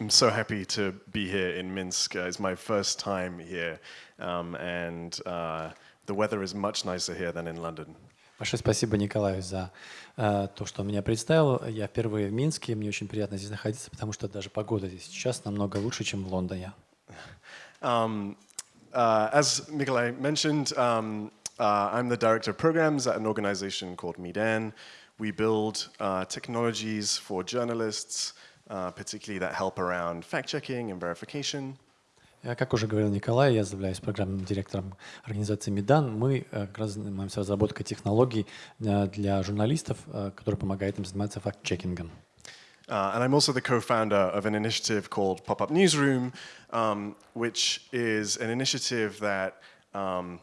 I'm so happy to be here in Minsk. Uh, it's my first time here, um, and uh, the weather is much nicer here than in London. Большое спасибо Николаю за э, то, что он меня представил. Я впервые в Минске, мне очень приятно здесь находиться, потому что даже погода здесь сейчас намного лучше, чем в Лондоне. Um, uh, as Nikolai mentioned, um, uh, I'm the director of programs at an organization called Medan. We build uh, technologies for journalists, uh, particularly that help around fact-checking and verification. Как уже говорил Николай, я являюсь программным директором организации Медан. Мы как раз занимаемся разработкой технологий для журналистов, которые помогают им заниматься факт-чекингом. Uh, and I'm also the co-founder of an initiative called Pop-Up Newsroom, um, which is an initiative that um,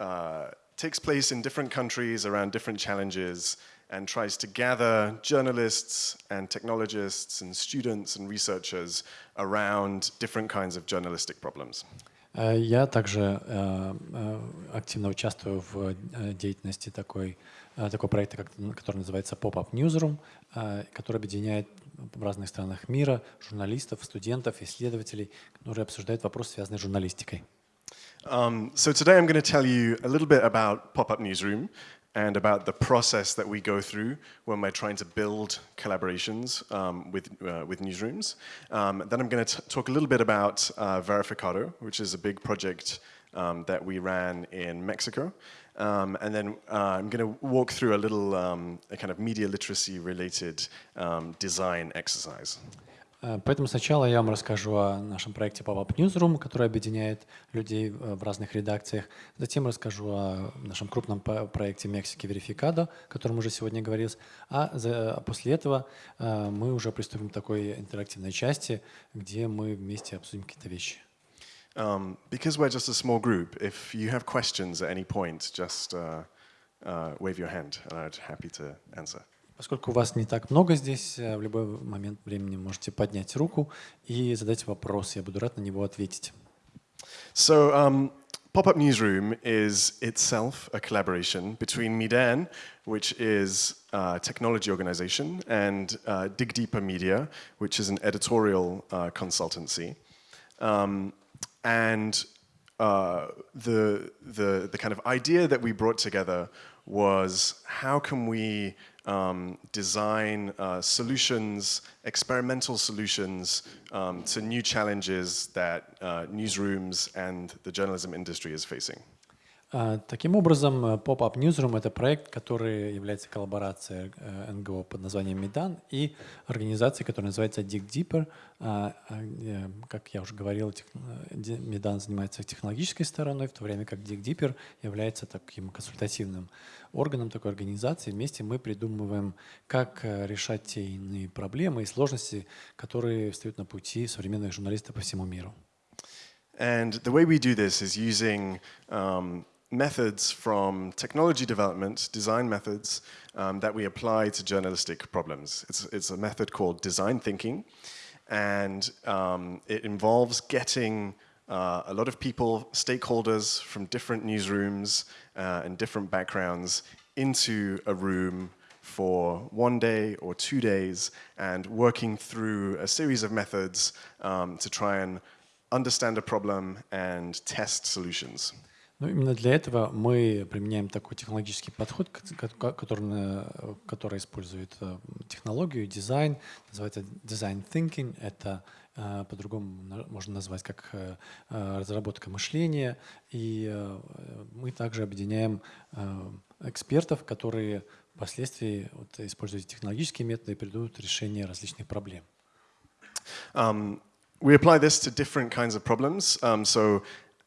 uh, takes place in different countries around different challenges and tries to gather journalists and technologists and students and researchers around different kinds of journalistic problems. Я также активно участвую в деятельности такой, такого проекта, который называется Pop-Up Newsroom, который объединяет в разных странах мира журналистов, студентов, исследователей, которые обсуждают вопросы, связанные с журналистикой. Um, so today I'm going to tell you a little bit about Pop-Up Newsroom and about the process that we go through when we're trying to build collaborations um, with, uh, with newsrooms. Um, then I'm going to talk a little bit about uh, Verificado, which is a big project um, that we ran in Mexico. Um, and then uh, I'm going to walk through a little um, a kind of media literacy related um, design exercise. Э, поэтому сначала я вам расскажу о нашем проекте Pop-Up Newsroom, который объединяет людей э, в разных редакциях. Затем расскажу о нашем крупном проекте Мексики Verificado, о котором уже сегодня говорилось. А, за, после этого э, мы уже приступим к такой интерактивной части, где мы вместе обсудим какие-то вещи. Um, because we're just a small group, if you have questions at any point, just uh, uh, wave your hand and I'd happy to answer. Поскольку вас не так много здесь, э, в любой момент времени можете поднять руку и задать вопрос. Я буду рад на него ответить. So, um, Pop-Up Newsroom is itself a collaboration between Midan, which is a technology organization, and uh, Dig Deeper Media, which is an editorial uh, consultancy. Um, and uh, the, the, the kind of idea that we brought together was how can we um, design uh, solutions, experimental solutions um, to new challenges that uh, newsrooms and the journalism industry is facing. Таким образом, Pop-Up Newsroom — это проект, который является коллаборацией НГО под названием Медан и организацией, которая называется Dig Deeper. Как я уже говорил, Медан занимается технологической стороной, в то время как Dig Deeper является таким консультативным органом такой организации. Вместе мы придумываем, как решать те иные проблемы и сложности, которые встают на пути современных журналистов по всему миру. And the way we do this is using um, methods from technology development, design methods, um, that we apply to journalistic problems. It's, it's a method called design thinking, and um, it involves getting uh, a lot of people, stakeholders from different newsrooms uh, and different backgrounds into a room for one day or two days and working through a series of methods um, to try and understand a problem and test solutions. Ну, именно для этого мы применяем такой технологический подход, который, который использует э, технологию, дизайн, называется design thinking. Это э, по-другому можно назвать как э, разработка мышления. И мы также объединяем экспертов, которые впоследствии вот, используют технологические методы и придут решение различных проблем. Um, we apply this to different kinds of problems. Um, so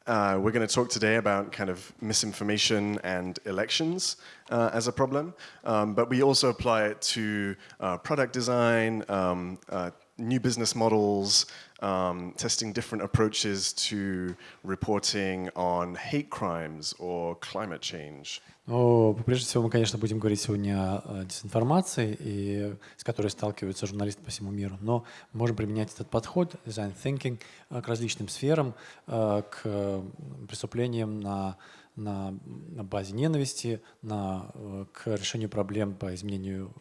Uh, we're going to talk today about kind of misinformation and elections uh, as a problem, um, but we also apply it to uh, product design, um, uh, new business models, um, testing different approaches to reporting on hate crimes or climate change. Ну, прежде всего, мы, конечно, будем говорить сегодня о дезинформации, и, с которой сталкиваются журналисты по всему миру, но можем применять этот подход, design thinking, к различным сферам, к преступлениям на, на, на базе ненависти, на, к решению проблем по изменению,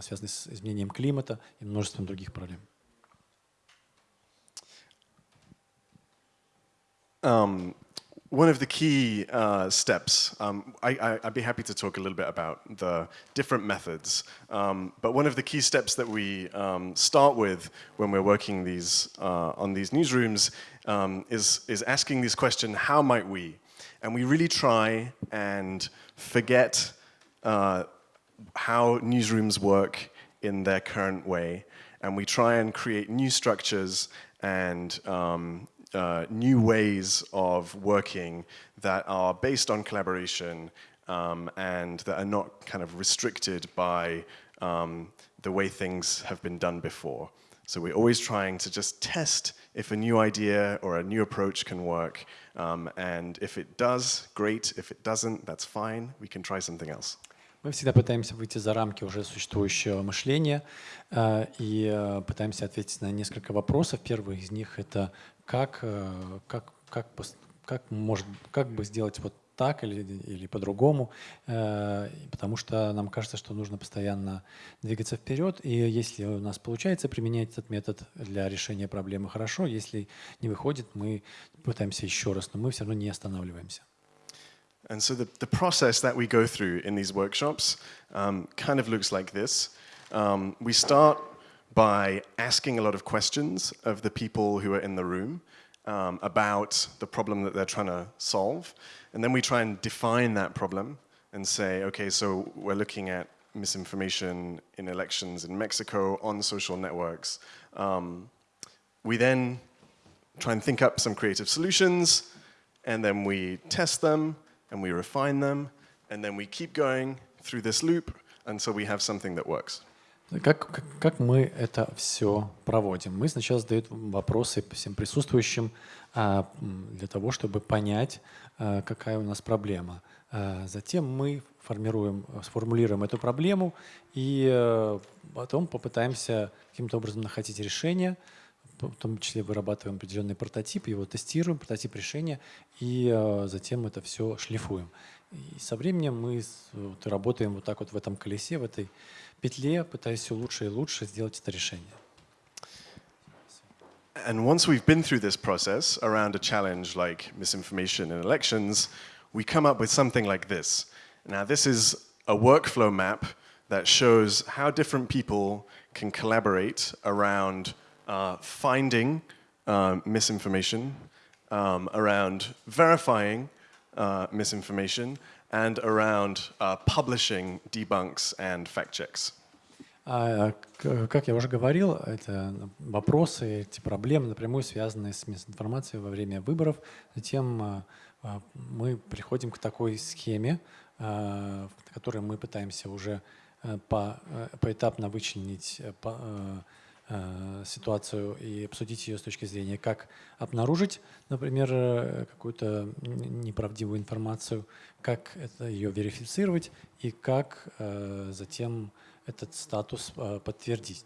связанных с изменением климата и множеством других проблем. Um, one of the key uh, steps, um, I, would be happy to talk a little bit about the different methods, um, but one of the key steps that we um, start with when we're working these, uh, on these newsrooms um, is, is asking this question, how might we? And we really try and forget uh, how newsrooms work in their current way, and we try and create new structures and um, uh, new ways of working that are based on collaboration um, and that are not kind of restricted by um, the way things have been done before. So we're always trying to just test if a new idea or a new approach can work. Um, and if it does, great. If it doesn't, that's fine. We can try something else. Мы всегда пытаемся выйти за рамки уже существующего мышления э, и э, пытаемся ответить на несколько вопросов. Первый из них — это как, э, как, как, как, может, как бы сделать вот так или, или по-другому, э, потому что нам кажется, что нужно постоянно двигаться вперед, и если у нас получается применять этот метод для решения проблемы, хорошо, если не выходит, мы пытаемся еще раз, но мы все равно не останавливаемся. And so the, the process that we go through in these workshops um, kind of looks like this. Um, we start by asking a lot of questions of the people who are in the room um, about the problem that they're trying to solve. And then we try and define that problem and say, okay, so we're looking at misinformation in elections in Mexico on social networks. Um, we then try and think up some creative solutions, and then we test them, and we refine them, and then we keep going through this loop until we have something that works. Как, как, как мы это все проводим? Мы сначала задаем вопросы всем присутствующим а, для того, чтобы понять, а, какая у нас проблема. А, затем мы формируем, сформулируем эту проблему и а, потом попытаемся каким-то образом находить решение, в том числе вырабатываем определенный прототип, его тестируем, прототип решения, и а, затем это все шлифуем. И со временем мы вот, работаем вот так вот в этом колесе, в этой петле, пытаясь все лучше и лучше сделать это решение. And once we've been through this process around a challenge like misinformation in elections, we come up with something like this. Now, this is a workflow map that shows how different people can collaborate around uh, finding uh, misinformation, um, around verifying uh, misinformation, and around uh, publishing debunks and fact checks. А, как я уже говорил, это вопросы, эти проблемы напрямую связаны с мисинформацией во время выборов. Затем а, а, мы приходим к такой схеме, в мы пытаемся уже по, поэтапно вычленить Э, ситуацию и обсудить ее с точки зрения, как обнаружить, например, э, какую-то неправдивую информацию, как это ее верифицировать и как э, затем этот статус подтвердить.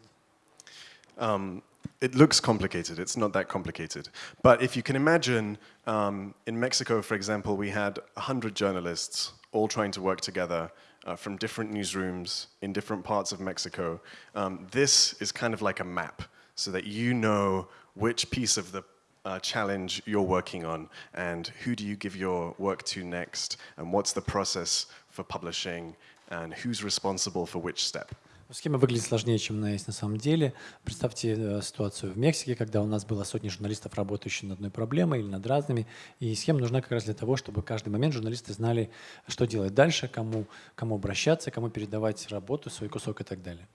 Um, it looks complicated. It's not that complicated. But if you can imagine, um, in Mexico, for example, we had 100 journalists all trying to work together uh, from different newsrooms in different parts of Mexico. Um, this is kind of like a map so that you know which piece of the uh, challenge you're working on and who do you give your work to next and what's the process for publishing and who's responsible for which step. Схема выглядит сложнее, чем она есть на самом деле. Представьте э, ситуацию в Мексике, когда у нас было сотни журналистов, работающих над одной проблемой или над разными. И схема нужна как раз для того, чтобы каждый момент журналисты знали, что делать дальше, кому, кому обращаться, кому передавать работу, свой кусок и так далее.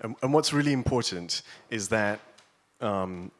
And, and what's really important is that um,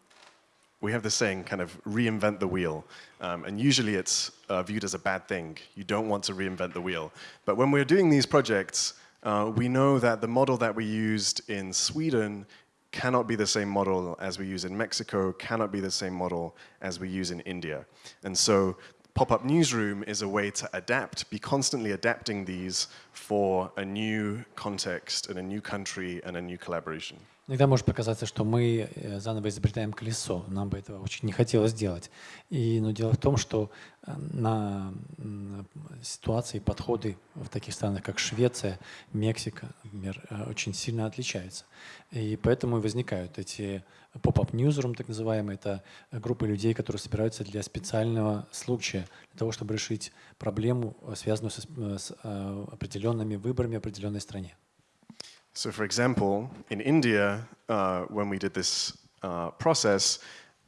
we have the saying, kind of reinvent the wheel. Um, and usually it's uh, viewed as a bad thing. You don't want to reinvent the wheel. But when we're doing these projects, Uh, we know that the model that we used in Sweden cannot be the same model as we use in Mexico, cannot be the same model as we use in India. And so pop-up newsroom is a way to adapt, be constantly adapting these for a new context and a new country and a new collaboration. Иногда может показаться, что мы э, заново изобретаем колесо. Нам бы этого очень не хотелось делать. И, но дело в том, что э, на ситуации, подходы в таких странах, как Швеция, Мексика, например, э, очень сильно отличаются. И поэтому возникают эти поп-ап newsroom, так называемые. Это группы людей, которые собираются для специального случая, для того, чтобы решить проблему, связанную с, с определенными выборами в определенной стране. So for example, in India, uh, when we did this uh, process,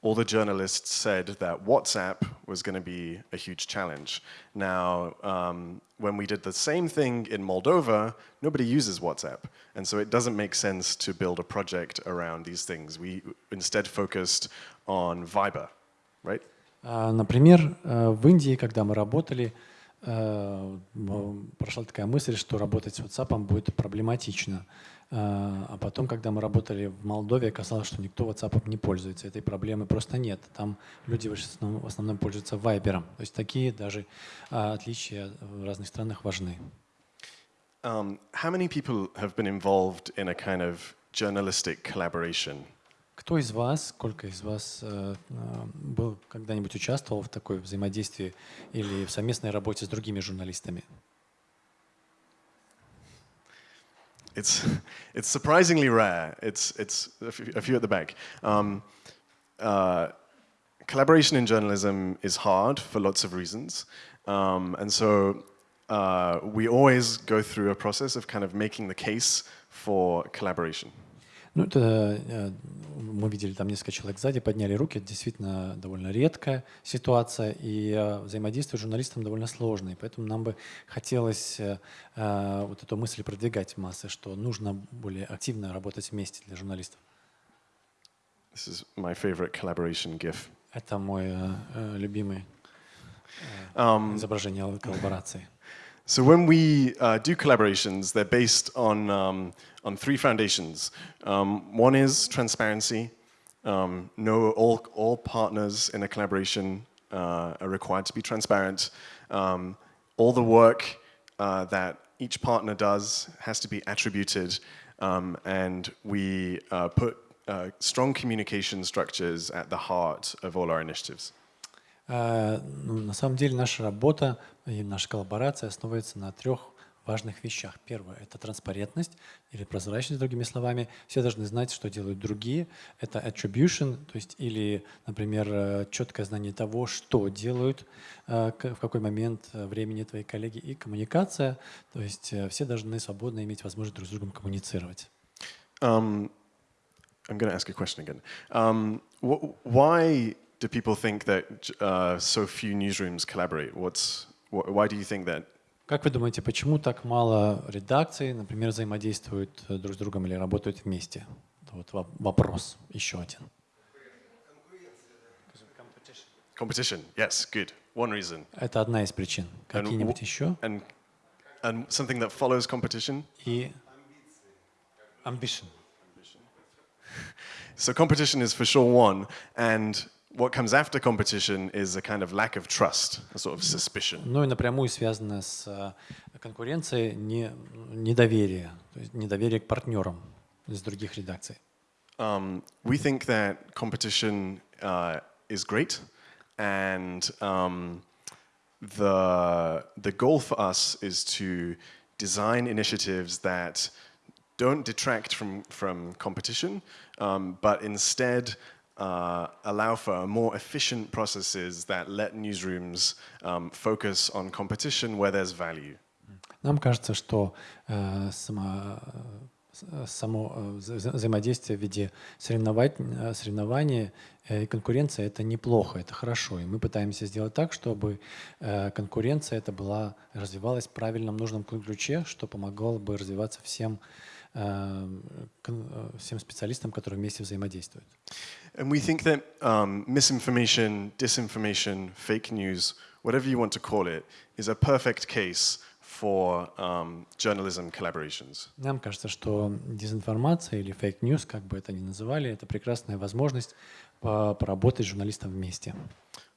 all the journalists said that WhatsApp was going to be a huge challenge. Now, um, when we did the same thing in Moldova, nobody uses WhatsApp. And so it doesn't make sense to build a project around these things. We instead focused on Viber, right? Например, в Индии, когда мы работали, прошла такая мысль, что работать с WhatsApp будет проблематично. А потом, когда мы работали в Молдове, оказалось, что никто WhatsApp не пользуется. Этой проблемы просто нет. Там люди в основном, в основном пользуются Viber. То есть такие даже отличия в разных странах важны. Um, how many people have been involved in a kind of journalistic collaboration? Кто из вас, сколько из вас э, э, был когда-нибудь участвовал в такой взаимодействии или в совместной работе с другими журналистами? It's, it's surprisingly rare. It's, it's a few at the back. Um, uh, collaboration in journalism is hard for lots of reasons. Um, and so uh, we always go through a process of kind of making the case for collaboration. Ну, это э, мы видели там несколько человек сзади, подняли руки. Это действительно довольно редкая ситуация, и э, взаимодействие с журналистом довольно сложное. Поэтому нам бы хотелось э, вот эту мысль продвигать в массы, что нужно более активно работать вместе для журналистов. This is my favorite collaboration GIF. Это мой любимый изображение коллаборации. So when we uh, do collaborations, they're based on, um, on three foundations. Um, one is transparency. Um, no, all, all partners in a collaboration uh, are required to be transparent. Um, all the work uh, that each partner does has to be attributed um, and we uh, put uh, strong communication structures at the heart of all our initiatives. Э, ну, на самом деле наша работа и наша коллаборация основывается на трех важных вещах. Первое – это транспарентность или прозрачность, другими словами. Все должны знать, что делают другие. Это attribution, то есть или, например, э, четкое знание того, что делают, э, в какой момент времени твои коллеги, и коммуникация, то есть все должны свободно иметь возможность друг с другом коммуницировать. Um, I'm going to ask a question again. Um, why do people think that uh, so few newsrooms collaborate? What's, wh why do you think that? Как вы думаете, почему так мало редакций, например, взаимодействуют э, друг с другом или работают вместе? Вот вопрос еще один. Competition, yes, good. One reason. Это одна из причин. Какие-нибудь еще? And, and something that follows competition? И ambition. So competition is for sure one, and what comes after competition is a kind of lack of trust, a sort of suspicion. Ну и напрямую связано с э, конкуренцией не, недоверие, то есть недоверие к партнерам из других редакций. Um, we think that competition uh, is great, and um, the the goal for us is to design initiatives that don't detract from from competition, um, but instead uh, allow for more efficient processes that let newsrooms um, focus on competition where there's value. Нам кажется, что э, само, э, само э, взаимодействие в виде соревнования, соревнования и конкуренция – это неплохо, это хорошо. И мы пытаемся сделать так, чтобы конкуренция это была, развивалась в правильном, нужном ключе, что помогло бы развиваться всем всем специалистам, которые вместе взаимодействуют. And we think that um, misinformation, disinformation, fake news, whatever you want to call it, is a perfect case for um, journalism collaborations. Нам кажется, что дезинформация или fake news, как бы это ни называли, это прекрасная возможность поработать с журналистом вместе.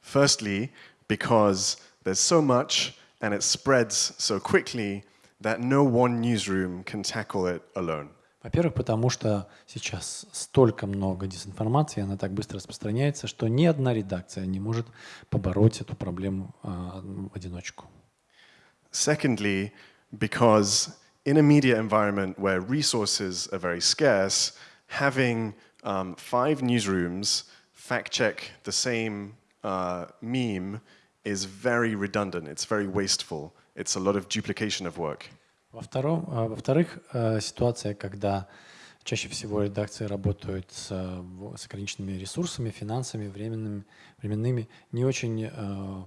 Firstly, because there's so much and it spreads so quickly that no one newsroom can tackle it alone. Во-первых, потому что сейчас столько много дезинформации, она так быстро распространяется, что ни одна редакция не может побороть эту проблему а, в одиночку. Secondly, because in a media environment where resources are very scarce, having um, five newsrooms fact check the same uh, meme is very redundant, it's very wasteful, It's a lot of duplication of work. Во-вторых, э, ситуация, когда чаще всего редакции работают с, с ограниченными ресурсами, финансами, временными, временными, не очень э,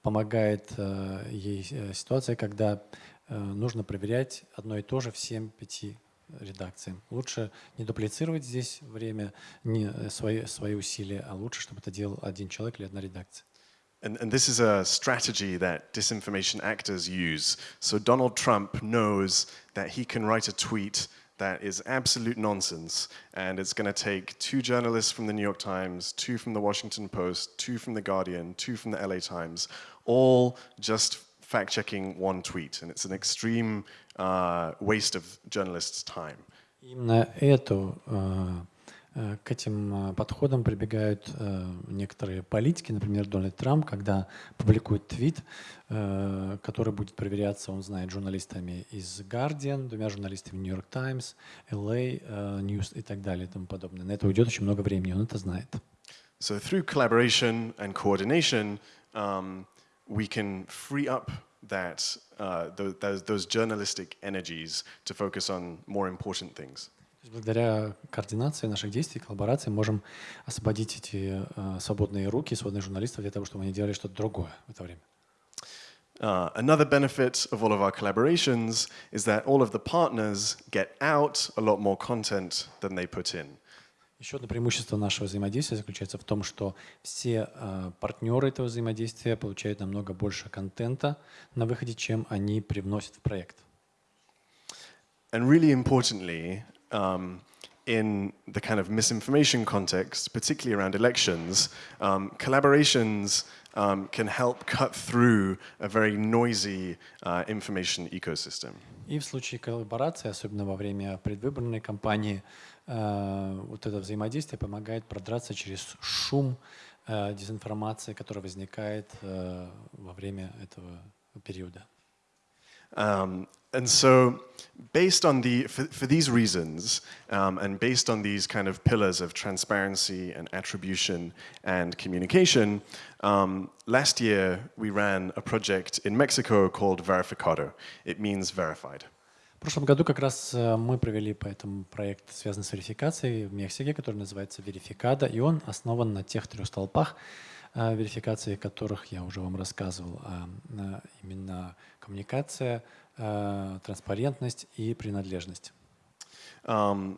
помогает э, ей ситуация, когда нужно проверять одно и то же всем пяти редакциям. Лучше не дуплицировать здесь время, не свои, свои усилия, а лучше, чтобы это делал один человек или одна редакция. And, and, this is a strategy that disinformation actors use. So Donald Trump knows that he can write a tweet that is absolute nonsense, and it's going to take two journalists from the New York Times, two from the Washington Post, two from the Guardian, two from the LA Times, all just fact-checking one tweet, and it's an extreme uh, waste of journalists' time. Именно эту uh Э, к этим э, подходам прибегают э, некоторые политики, например, Дональд Трамп, когда публикует твит, который будет проверяться, он знает, журналистами из Guardian, двумя журналистами New York Times, LA News и так далее и тому подобное. На это уйдет очень много времени, он это знает. So through collaboration and coordination, um, we can free up that, uh, those, those journalistic energies to focus on more important things. Благодаря координации наших действий, коллаборации можем освободить эти э, свободные руки, свободных журналистов для того, чтобы они делали что-то другое в это время. Uh, another benefit of all of our collaborations is that all of the partners get out a lot more content than they put in. Еще одно преимущество нашего взаимодействия заключается в том, что все э, партнеры этого взаимодействия получают намного больше контента на выходе, чем они привносят в проект. And really importantly, um, in the kind of misinformation context, particularly around elections, um, collaborations um, can help cut through a very noisy uh, information ecosystem. И в случае коллаборации, особенно во время предвыборной кампании, э, вот это взаимодействие помогает продраться через шум э, дезинформации, который возникает э, во время этого периода. Um, and so based on the, for, for these reasons, um, and based on these kind of pillars of transparency and attribution and communication, um, last year we ran a project in Mexico called Verificado. It means verified. В прошлом году как раз э, мы провели по этому проект, связанный с верификацией в Мексике, который называется Верификада, и он основан на тех трех столпах, верификации которых я уже вам рассказывал, а именно коммуникация, транспарентность и принадлежность. Um,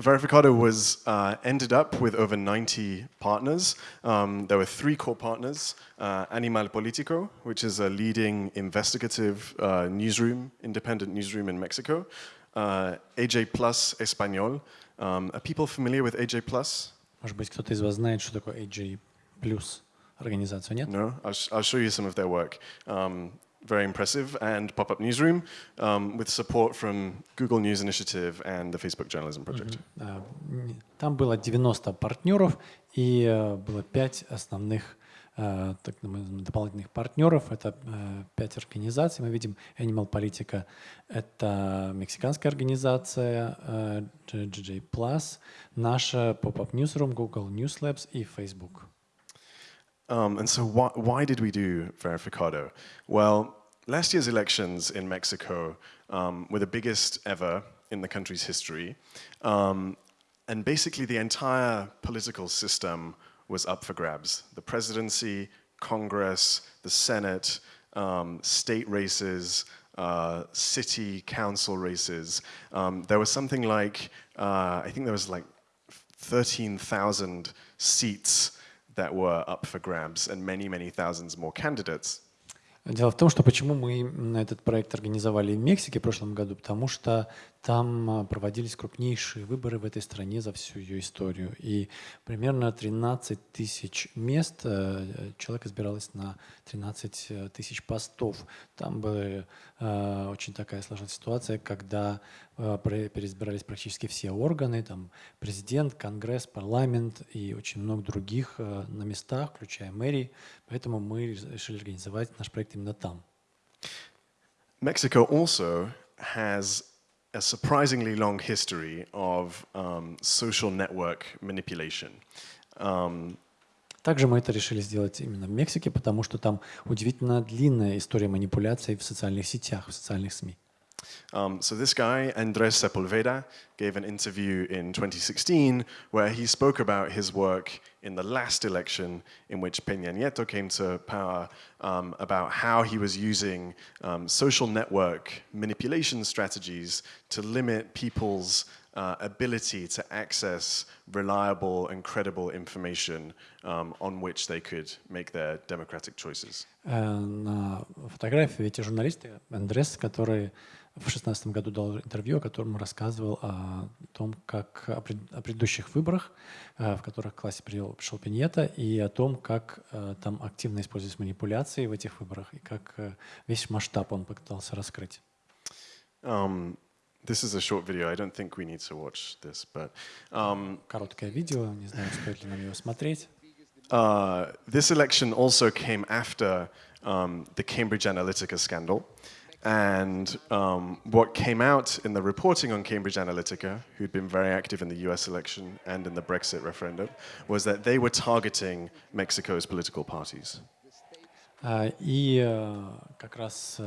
Verificado was uh, ended up with over 90 partners. Um, there were three core partners, uh, Animal Politico, which is a leading investigative uh, newsroom, independent newsroom in Mexico, uh, AJ Plus Español. Um, are people familiar with AJ Plus? Может быть, кто-то из вас знает, что такое AJ Plus организацию, нет? No, I'll, sh I'll show you some of their work. Um, very impressive, and Pop-Up Newsroom um, with support from Google News Initiative and the Facebook Journalism Project. Mm -hmm. Там было 90 партнеров и э, было 5 основных э, так, дополнительных партнеров. Это э, пять организаций. Мы видим Animal Politica. Это мексиканская организация GJ наша Pop-Up Newsroom, Google News Labs и Facebook. Um, and so why, why did we do Verificado? Well, last year's elections in Mexico um, were the biggest ever in the country's history. Um, and basically the entire political system was up for grabs. The presidency, Congress, the Senate, um, state races, uh, city council races. Um, there was something like, uh, I think there was like 13,000 seats that were up for grabs and many, many thousands more candidates. Дело в том, что почему мы этот проект организовали в Мексике в прошлом году, потому что там а, проводились крупнейшие выборы в этой стране за всю ее историю. И примерно 13 тысяч мест, э, человек избиралось на 13 э, тысяч постов. Там была э, очень такая сложная ситуация, когда переизбирались практически все органы, там президент, конгресс, парламент и очень много других на местах, включая мэрии. Поэтому мы решили организовать наш проект именно там. Mexico also has a surprisingly long history of um, social network manipulation. Um, Также мы это решили сделать именно в Мексике, потому что там удивительно длинная история манипуляций в социальных сетях, в социальных СМИ. Um, so this guy, Andres Sepulveda, gave an interview in 2016 where he spoke about his work in the last election in which Peña Nieto came to power, um, about how he was using um, social network manipulation strategies to limit people's uh, ability to access reliable and credible information um, on which they could make their democratic choices. На фотографии эти журналисты, Андрес, который в 2016 году дал интервью, о котором рассказывал о том, как о, предыдущих выборах, в которых к классе пришел Пиньета, и о том, как там активно использовались манипуляции в этих выборах, и как весь масштаб он пытался раскрыть. Um, this is a short video. I don't think we need to watch this, but um, короткое видео. Не знаю, стоит ли нам его смотреть. Uh, this election also came after um, the Cambridge Analytica scandal. And um, what came out in the reporting on Cambridge Analytica, who'd been very active in the US election and in the Brexit referendum, was that they were targeting Mexico's political parties. И как раз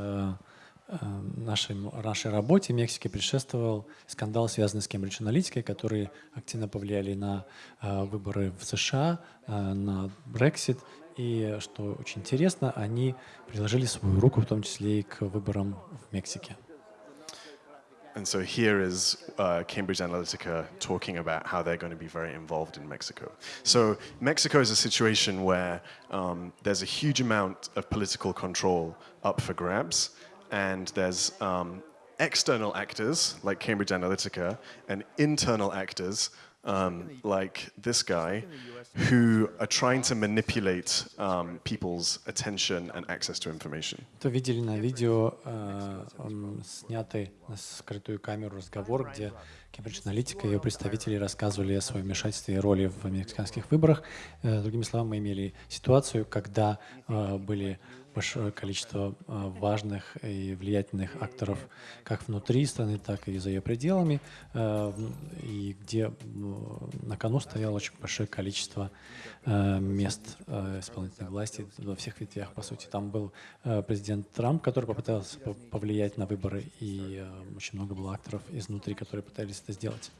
нашей, нашей работе в Мексике предшествовал скандал, связанный с Кембридж Аналитикой, которые активно повлияли на выборы в США, на Brexit и, что очень интересно, они приложили свою руку, в том числе и к выборам в Мексике. And so here is uh, Cambridge Analytica talking about how they're going to be very involved in Mexico. So Mexico is a situation where um, there's a huge amount of political control up for grabs, and there's um, external actors like Cambridge Analytica and internal actors um, like this guy who are trying to manipulate um, people's attention and access to information. То видели на видео э, снятый на скрытую камеру разговор, где Кембридж Аналитика и ее представители рассказывали о своем вмешательстве и роли в американских выборах. Э, другими словами, мы имели ситуацию, когда э, были большое количество а, важных и влиятельных акторов как внутри страны, так и за ее пределами, а, и где на кону стояло очень большое количество а, мест исполнительной власти во всех ветвях, по сути. Там был президент Трамп, который попытался повлиять на выборы, и очень много было акторов изнутри, которые пытались это сделать.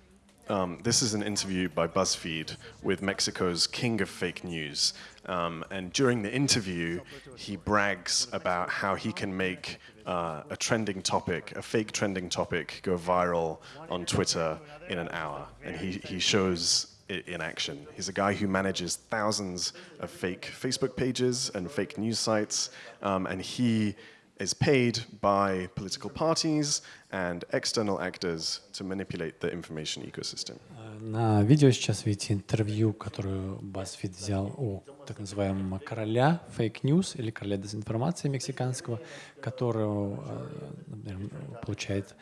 Um, this is an interview by BuzzFeed with Mexico's king of fake news. Um, and during the interview, he brags about how he can make uh, a trending topic, a fake trending topic, go viral on Twitter in an hour. And he, he shows it in action. He's a guy who manages thousands of fake Facebook pages and fake news sites. Um, and he is paid by political parties and external actors to manipulate the information ecosystem. На видео сейчас видите интервью, которую BuzzFeed взял у так называемого короля фейк news или короля дезинформации мексиканского, который например, получает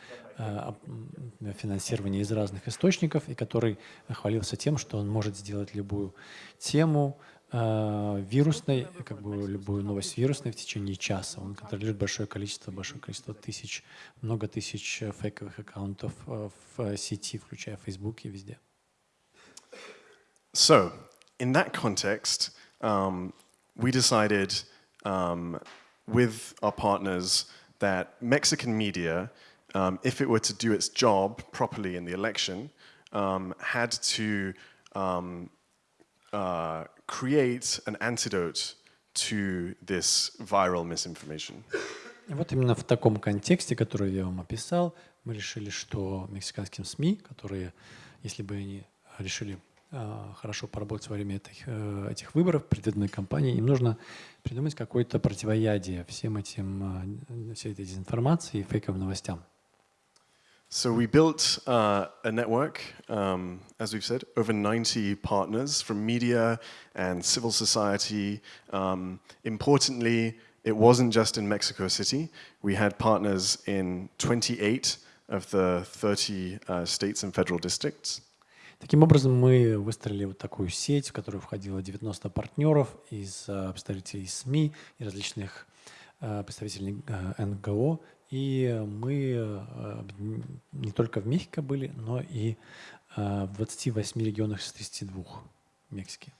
финансирование из разных источников и который хвалился тем, что он может сделать любую тему, вирусной, как бы любую новость вирусной в течение часа. Он контролирует большое количество, большое количество тысяч, много тысяч фейковых аккаунтов в сети, включая Facebook и везде. So, in that context, um, we decided um, with our partners that Mexican media, um, if it were to do its job properly in the election, um, had to um, uh, create an antidote to this viral misinformation. И вот именно в таком контексте, который я вам описал, мы решили, что мексиканским СМИ, которые, если бы они решили э, хорошо поработать во время этих, э, этих выборов, предвыборной кампании. Им нужно придумать какое-то противоядие всем этим, э, всей этой дезинформации и фейковым новостям. So we built uh, a network, um, as we've said, over 90 partners from media and civil society. Um, importantly, it wasn't just in Mexico City. We had partners in 28 of the 30 uh, states and federal districts. Таким образом, мы выстроили вот такую сеть, в которую входило 90 партнеров из представителей СМИ и различных представителей НГО и мы не только в Мехико были, но и в 28 регионах из 32 Мексики.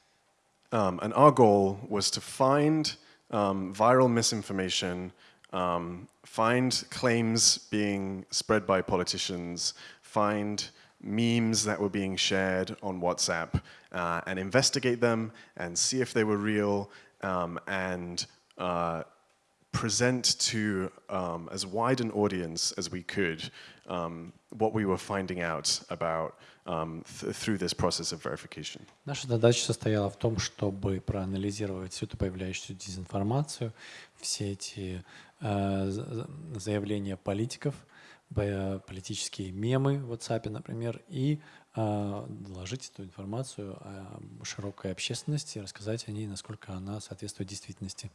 Um, and our goal was to find um, viral misinformation, um, find claims being spread by politicians, find memes that were being shared on WhatsApp, uh, and investigate them and see if they were real um, and uh, present to um, as wide an audience as we could um, what we were finding out about um, th through this process of verification. Наша задача состояла в том, чтобы проанализировать всю эту появляющуюся дезинформацию, все эти э, заявления политиков, политические мемы в WhatsApp, например, и э, доложить эту информацию широкой общественности, рассказать о ней, насколько она соответствует действительности.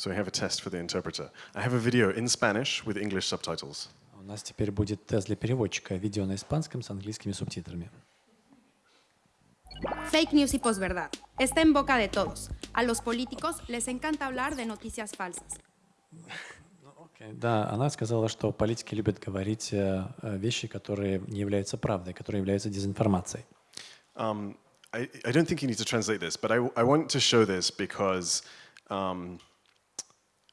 So I have a test for the interpreter. I have a video in Spanish with English subtitles. У нас теперь будет тест для переводчика. Видео на испанском с английскими субтитрами. Fake news y posverdad. Está en boca de todos. A los políticos les encanta hablar de noticias falsas. Да, она сказала, что политики любят говорить э, вещи, которые не являются правдой, которые являются дезинформацией. Um, I, I don't think you need to translate this, but I, I want to show this because um,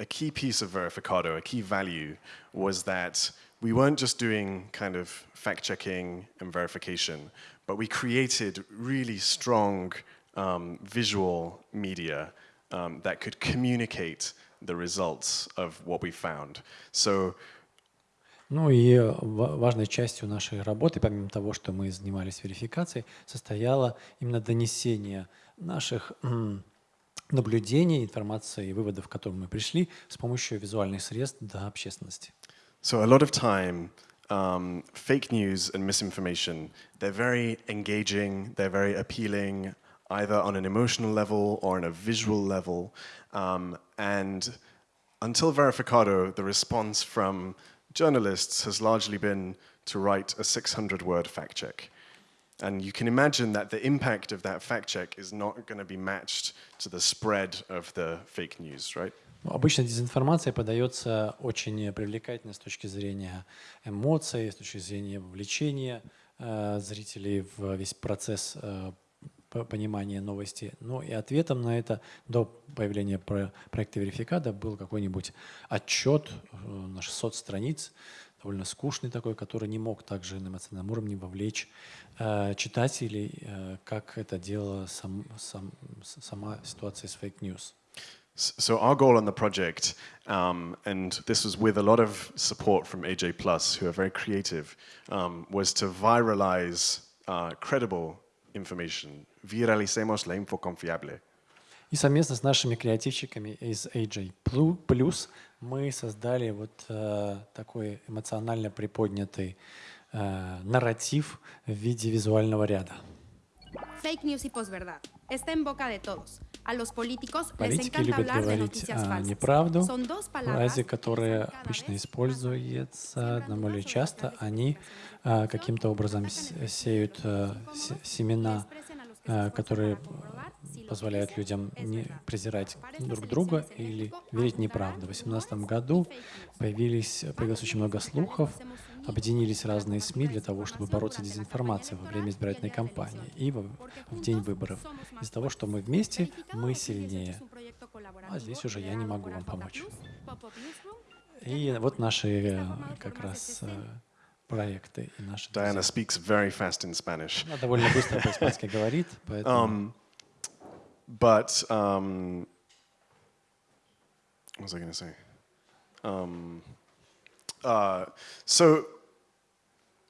a key piece of Verificado, a key value, was that we weren't just doing kind of fact checking and verification, but we created really strong um, visual media um, that could communicate the results of what we found. So Ну и важной частью нашей работы, помимо того, что мы занимались верификацией, состояло именно донесение наших наблюдений, информации и выводов, к которым мы пришли с помощью визуальных средств до общественности. So a lot of time, um, fake news and misinformation, they're very engaging, they're very appealing, either on an emotional level or on a visual level. Um, and until Verificado, the response from journalists has largely been to write a 600-word fact check. And you can imagine that the impact of that fact check is not going to be matched to the spread of the fake news, right? Обычно дезинформация подается очень привлекательно с точки зрения эмоций, с точки зрения вовлечения э, зрителей в весь процесс э, понимания новости. Ну и ответом на это до появления про проекта верификата был какой-нибудь отчет э, на 600 страниц, довольно скучный такой, который не мог также на эмоциональном уровне вовлечь э, читателей, э, как это делала сам, сам, сама ситуация с fake news. So our goal on the project, um, and this was with a lot of support from AJ Plus, who are very creative, um, was to viralize uh, credible information. Viralicemos la info confiable. И совместно с нашими креативщиками из AJ Plus мы создали вот э, такой эмоционально приподнятый э, нарратив в виде визуального ряда. Fake news y posverdad. Está en boca de todos. А los políticos Политики любят говорить а, неправду. Фразы, которые обычно используются наиболее часто, они а, каким-то образом сеют а, семена, которые позволяют людям не презирать друг друга или верить неправду. В 2018 году появились, появилось очень много слухов, объединились разные СМИ для того, чтобы бороться с дезинформацией во время избирательной кампании и в, в день выборов. Из-за того, что мы вместе, мы сильнее. А здесь уже я не могу вам помочь. И вот наши как раз проекты и наши. Diana speaks very fast in Spanish. Она довольно быстро по-испански говорит, поэтому. Um, but um, what was I going to say? Um, uh, so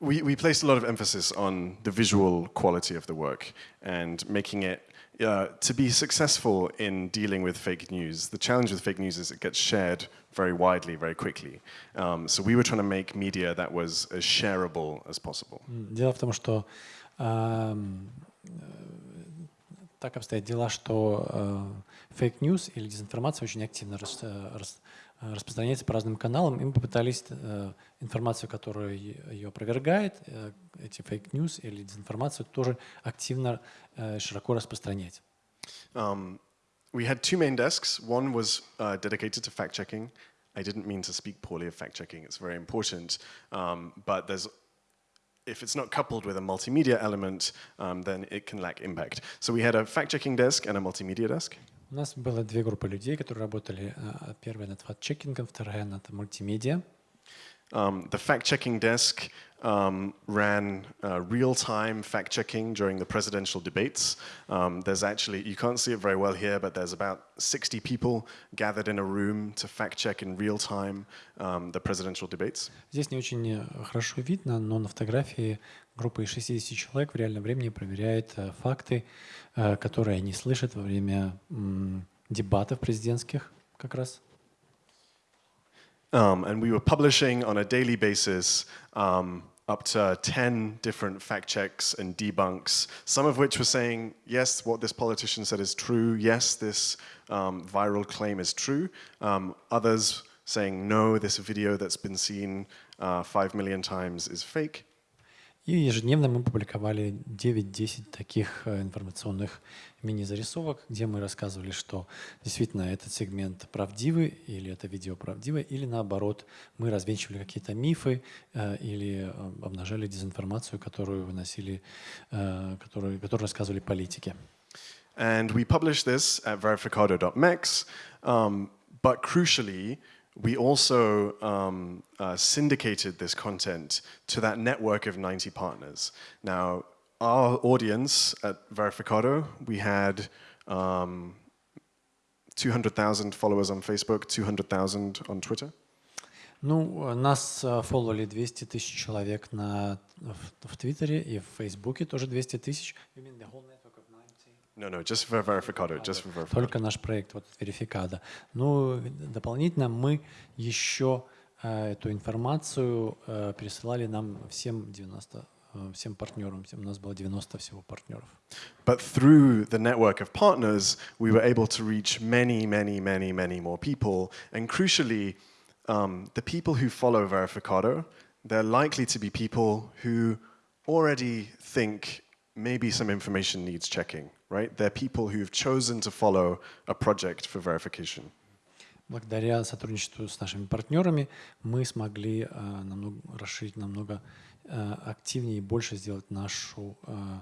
we, we placed a lot of emphasis on the visual quality of the work and making it uh, to be successful in dealing with fake news. The challenge with fake news is it gets shared very widely, very quickly. Um, so we were trying to make media that was as shareable as possible. Дело в том, что эм, э, так обстоят дела, что фейк news или дезинформация очень активно рас, э, рас, э, распространяется по разным каналам, и мы попытались э, информацию, которая ее опровергает, э, эти фейк news или дезинформацию тоже активно, э, широко распространять. Um, we had two main desks. One was uh, dedicated to fact checking. I didn't mean to speak poorly of fact checking, it's very important. Um, but there's if it's not coupled with a multimedia element, um, then it can lack impact. So we had a fact-checking desk and a multimedia desk. У нас было две группы людей, которые работали. Первая над факт-чекингом, вторая над мультимедиа. Um, the fact-checking desk um, ran uh, real-time fact-checking during the presidential debates. Um, there's actually, you can't see it very well here, but there's about 60 people gathered in a room to fact-check in real time um, the presidential debates. Здесь не очень э, хорошо видно, но на фотографии группа из 60 человек в реальном времени проверяет э, факты, э, которые они слышат во время дебатов президентских как раз. Um, and we were publishing on a daily basis um, up to 10 different fact checks and debunks, some of which were saying, yes, what this politician said is true, yes, this um, viral claim is true. Um, others saying, no, this video that's been seen uh, 5 million times is fake. И ежедневно мы публиковали 9-10 таких э, информационных мини-зарисовок, где мы рассказывали, что действительно этот сегмент правдивый, или это видео правдивое, или наоборот, мы развенчивали какие-то мифы э, или э, обнажали дезинформацию, которую выносили, которую, которую рассказывали политики. And we published this at verificado.mex, um, but crucially, we also um, uh, syndicated this content to that network of 90 partners. Now, our audience at Verificado, we had um, 200,000 followers on Facebook, 200,000 on Twitter. Ну, нас фолловали 200 тысяч человек на, в, в Твиттере и в Фейсбуке тоже 200 тысяч. You mean the whole No, no, just for Verificado, just for Verificado. Только наш проект, вот Верификада. Ну, дополнительно мы еще э, эту информацию э, пересылали нам всем 90 э, всем партнерам. У нас было 90 всего партнеров. But through the network of partners, we were able to reach many, many, many, many more people. And crucially, um, the people who follow Verificado, they're likely to be people who already think maybe some information needs checking Right? They're people who've chosen to follow a project for verification. Благодаря сотрудничеству с нашими партнерами мы смогли uh, намного, расширить намного uh, активнее и больше сделать нашу uh,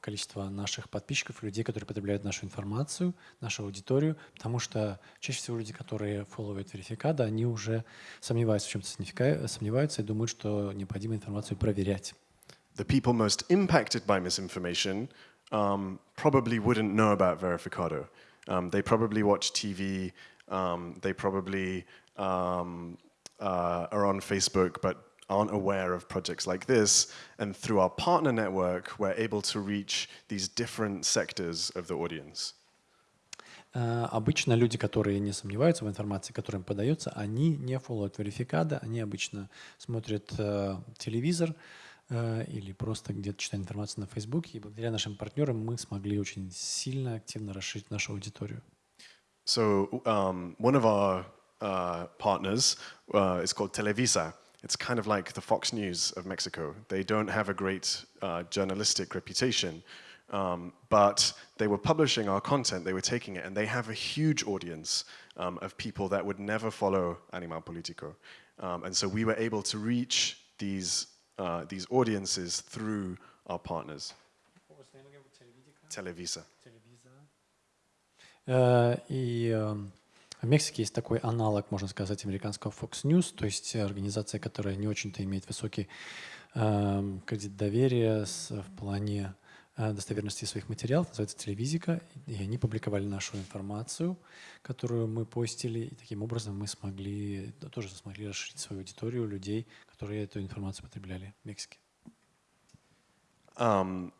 количество наших подписчиков, людей, которые потребляют нашу информацию, нашу аудиторию, потому что чаще всего люди, которые фолловят верификада, они уже сомневаются в чем-то, сомневаются и думают, что необходимо информацию проверять. The people most impacted by misinformation um, probably wouldn't know about Verificado. Um, they probably watch TV, um, they probably um, uh, are on Facebook, but aren't aware of projects like this. And through our partner network, we're able to reach these different sectors of the audience. Uh, обычно люди, которые не сомневаются в информации, которая им подается, они не фолловят верификада, они обычно смотрят uh, телевизор, Э, или просто где-то читать информацию на Фейсбуке. И благодаря нашим партнерам мы смогли очень сильно, активно расширить нашу аудиторию. So um, one of our uh, partners uh, is called Televisa. It's kind of like the Fox News of Mexico. They don't have a great uh, journalistic reputation, um, but they were publishing our content, they were taking it, and they have a huge audience um, of people that would never follow Animal Politico. Um, and so we were able to reach these uh, these audiences through our partners. Televisa. Uh, и uh, в Мексике есть такой аналог, можно сказать, американского Fox News, то есть организация, которая не очень-то имеет высокий uh, кредит доверия с, в плане достоверности своих материалов, называется «Телевизика», и они публиковали нашу информацию, которую мы постили, и таким образом мы смогли, тоже смогли расширить свою аудиторию людей, которые эту информацию потребляли в Мексике. Um,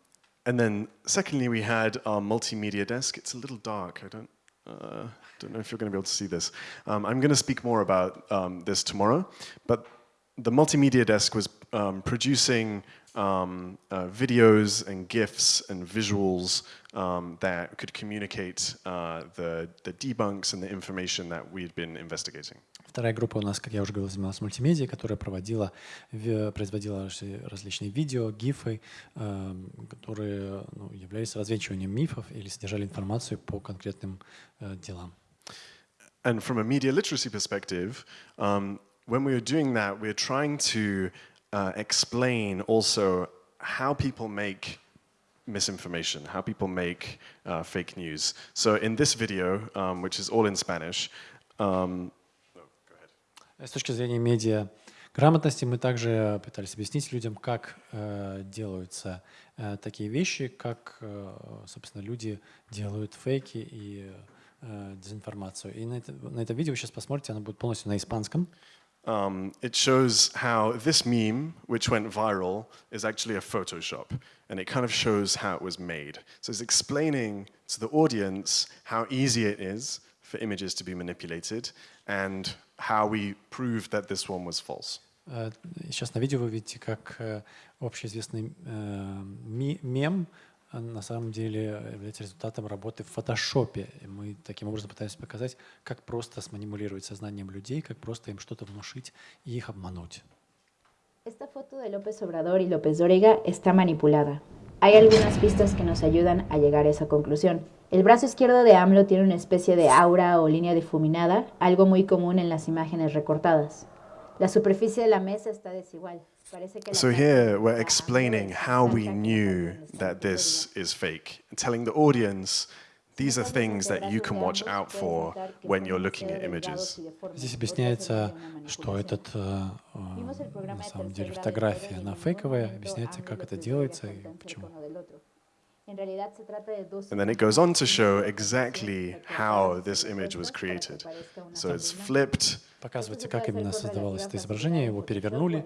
and then secondly, we had our multimedia desk. It's a little dark. I don't, uh, don't know if you're going to be able to see this. Um, I'm going to speak more about um, this tomorrow, but the multimedia desk was um, producing um, uh, videos and GIFs and visuals um, that could communicate uh, the, the debunks and the information that we'd been investigating. Вторая группа у нас, как я уже говорил, занималась мультимедией, которая проводила, производила различные видео, гифы, эм, которые ну, являлись развенчиванием мифов или содержали информацию по конкретным э, делам. And from a media literacy perspective, um, when we were doing that, we were trying to uh, explain also how people make misinformation, how people make uh, fake news. So in this video, um, which is all in Spanish, um, С точки зрения медиа грамотности мы также пытались объяснить людям, как э, делаются э, такие вещи, как, э, собственно, люди делают фейки и э, дезинформацию. И на это, на это видео вы сейчас посмотрите, оно будет полностью на испанском. Um, it shows how this meme, which went viral, is actually a Photoshop. And it kind of shows how it was made. So it's explaining to the audience how easy it is for images to be manipulated and how we proved that this one was false. Сейчас на видео вы видите, как общеизвестный мем на самом деле является результатом работы в фотошопе. И мы таким образом пытаемся показать, как просто сманипулировать сознанием людей, как просто им что-то внушить и их обмануть. Esta foto de López Obrador y López Dóriga está manipulada. Hay algunas pistas que nos ayudan a llegar a esa conclusión. El brazo izquierdo de AMLO tiene una especie de aura o línea difuminada, algo muy común en las imágenes recortadas. La superficie de la mesa está desigual. So here we're explaining how we knew that this is fake, telling the audience These are things that you can watch out for when you're looking at images. Здесь объясняется, что этот, на самом деле, фотография, она фейковая, объясняется, как это делается и почему. And then it goes on to show exactly how this image was created. So it's flipped. Показывается, как именно создавалось это изображение, его перевернули.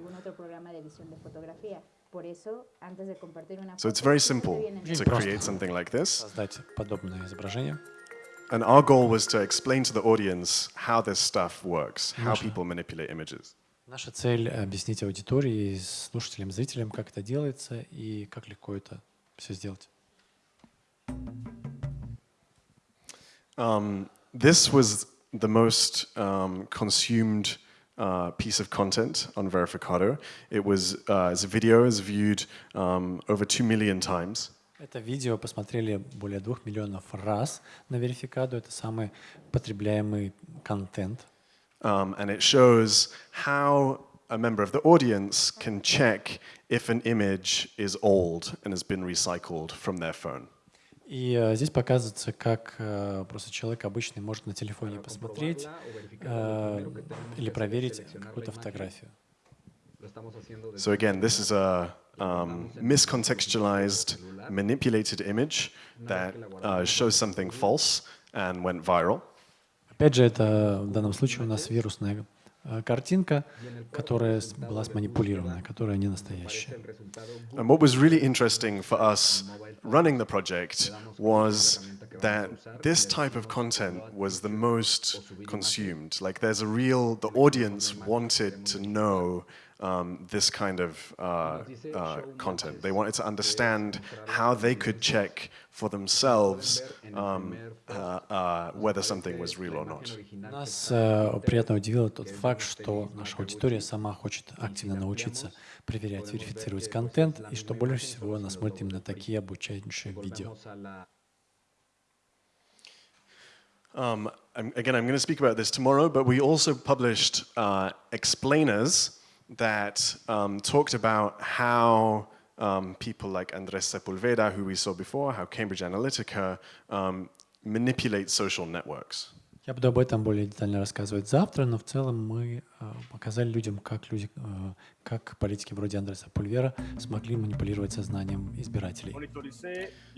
So it's very simple to create something like this. Создать подобное изображение. And our goal was to explain to the audience how this stuff works, how people manipulate images. Наша цель — объяснить аудитории, слушателям, зрителям, как это делается и как легко это все сделать. Um, this was the most um, consumed uh, piece of content on Verificado. It was, uh, as a video, is viewed um, over 2 million times. Это видео посмотрели более двух миллионов раз на Verificado. Это самый потребляемый контент. Um, and it shows how a member of the audience can check if an image is old and has been recycled from their phone. И э, здесь показывается, как э, просто человек обычный может на телефоне посмотреть э, или проверить какую-то фотографию. So again, this is a um, miscontextualized, manipulated image that uh, shows something false and went viral. Опять же, это в данном случае у нас вирусная картинка, которая была сманипулирована, которая не настоящая. And what was really interesting for us running the project was that this type of content was the most consumed. Like there's a real, the audience wanted to know um, this kind of uh, uh, content. They wanted to understand how they could check for themselves um, uh, uh whether something was real or not. Нас э, приятно удивил тот факт, что наша аудитория сама хочет активно научиться проверять, верифицировать контент, и что больше всего она смотрит именно такие обучающие видео. Um, again, I'm going to speak about this tomorrow, but we also published uh, explainers that um, talked about how um, people like Andres Sepulveda, who we saw before, how Cambridge Analytica um, manipulate social networks. Я буду об этом более детально рассказывать завтра, но в целом мы э, показали людям, как люди, э, как политики вроде Андреса Пульвера смогли манипулировать сознанием избирателей.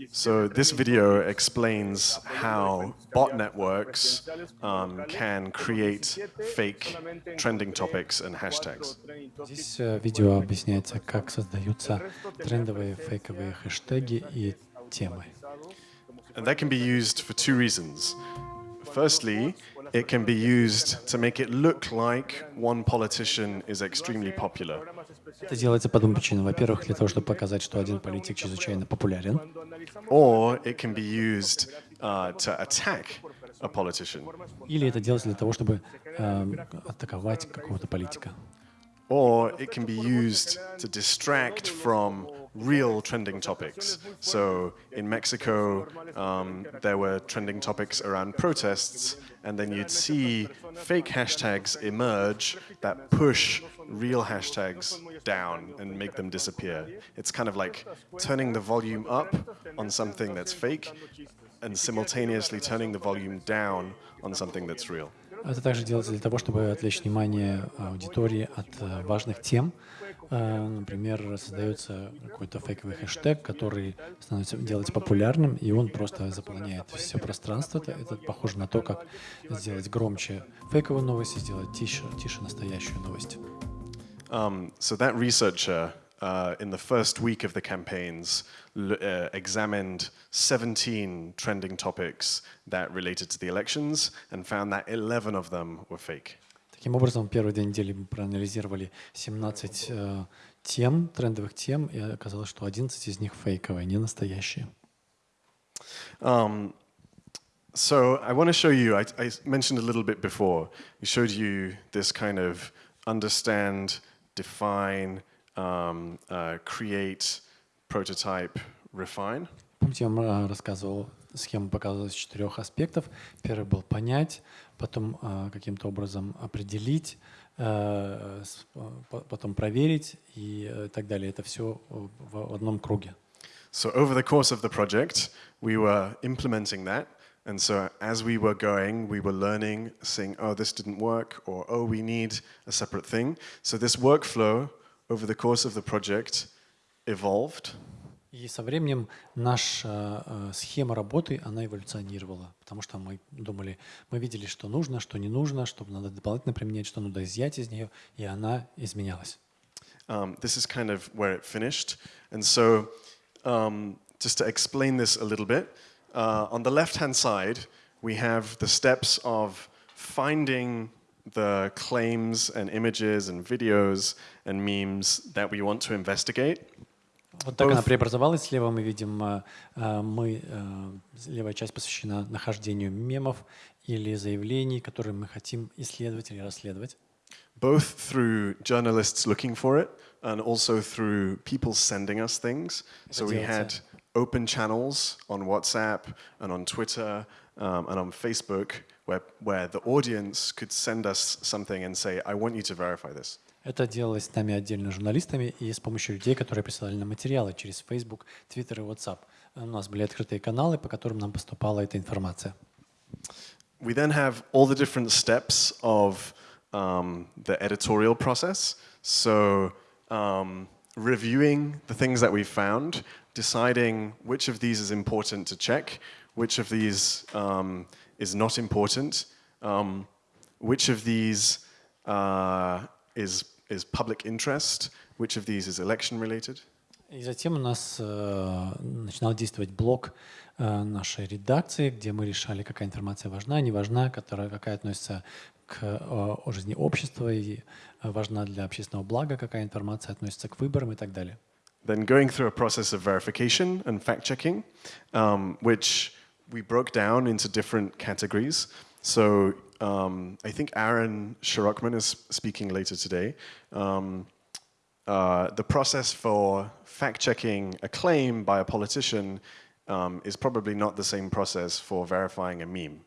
So this video explains how bot networks um, can create fake trending topics and hashtags. Здесь э, видео объясняется, как создаются трендовые фейковые хэштеги и темы. And that can be used for two reasons. Firstly, it can be used to make it look like one politician is extremely popular. Это делается по двум причинам. Во-первых, для того, чтобы показать, что один политик чрезвычайно популярен. Or it can be used uh, to attack a politician. Или это делается для того, чтобы э, атаковать какого-то политика. Or it can be used to distract from real trending topics. So in Mexico, um, there were trending topics around protests, and then you'd see fake hashtags emerge that push real hashtags down and make them disappear. It's kind of like turning the volume up on something that's fake and simultaneously turning the volume down on something that's real. Это также делается для того, чтобы отвлечь внимание аудитории от э, важных тем. Э, например, создается какой-то фейковый хэштег, который становится, делается популярным, и он просто заполняет все пространство. Это, это похоже на то, как сделать громче фейковую новость и сделать тише, тише настоящую новость. Um, so that researcher, uh, in the first week of the campaigns, uh, examined 17 trending topics that related to the elections and found that 11 of them were fake. Таким образом, первые две недели мы проанализировали 17 э, тем, трендовых тем, и оказалось, что 11 из них фейковые, не настоящие. Um, so I want to show you, I, I mentioned a little bit before, we showed you this kind of understand, define, um, uh, create, prototype, refine. Помните, я вам рассказывал, схему показывал из четырех аспектов. Первый был понять, потом э, каким-то образом определить, э, потом проверить и э, так далее. Это все в одном круге. So over the course of the project, we were implementing that. And so as we were going, we were learning, saying, oh, this didn't work, or oh, we need a separate thing. So this workflow over the course of the project evolved. И со временем наша э, схема работы, она эволюционировала, потому что мы думали, мы видели, что нужно, что не нужно, что надо дополнительно применять, что надо изъять из нее, и она изменялась. Um, this is kind of where it finished. And so um, just to explain this a little bit, uh, on the left-hand side, we have the steps of finding the claims and images and videos and memes that we want to investigate. Вот так она преобразовалась. Слева мы видим, э, э, мы, э, левая часть посвящена нахождению мемов или заявлений, которые мы хотим исследовать или расследовать. Both through journalists looking for it and also through people sending us things. So we had open channels on WhatsApp and on Twitter um, and on Facebook where, where the audience could send us something and say, I want you to verify this. Это делалось нами отдельно журналистами и с помощью людей, которые присылали нам материалы через Facebook, Twitter и WhatsApp. У нас были открытые каналы, по которым нам поступала эта информация. We then have all the different steps of um, the editorial process. So um, reviewing the things that we found, deciding which of these is important to check, which of these um, is not important, um, which of these uh, is is public interest? Which of these is election related? И затем у нас э, начинал действовать блок э, нашей редакции, где мы решали, какая информация важна, не важна, которая, какая относится к э, жизни общества и важна для общественного блага, какая информация относится к выборам и так далее. Then going through a process of verification and fact-checking, um, which we broke down into different categories. So um, I think Aaron Shirokman is speaking later today. Um, uh, the process for fact-checking a claim by a politician um, is probably not the same process for verifying a meme.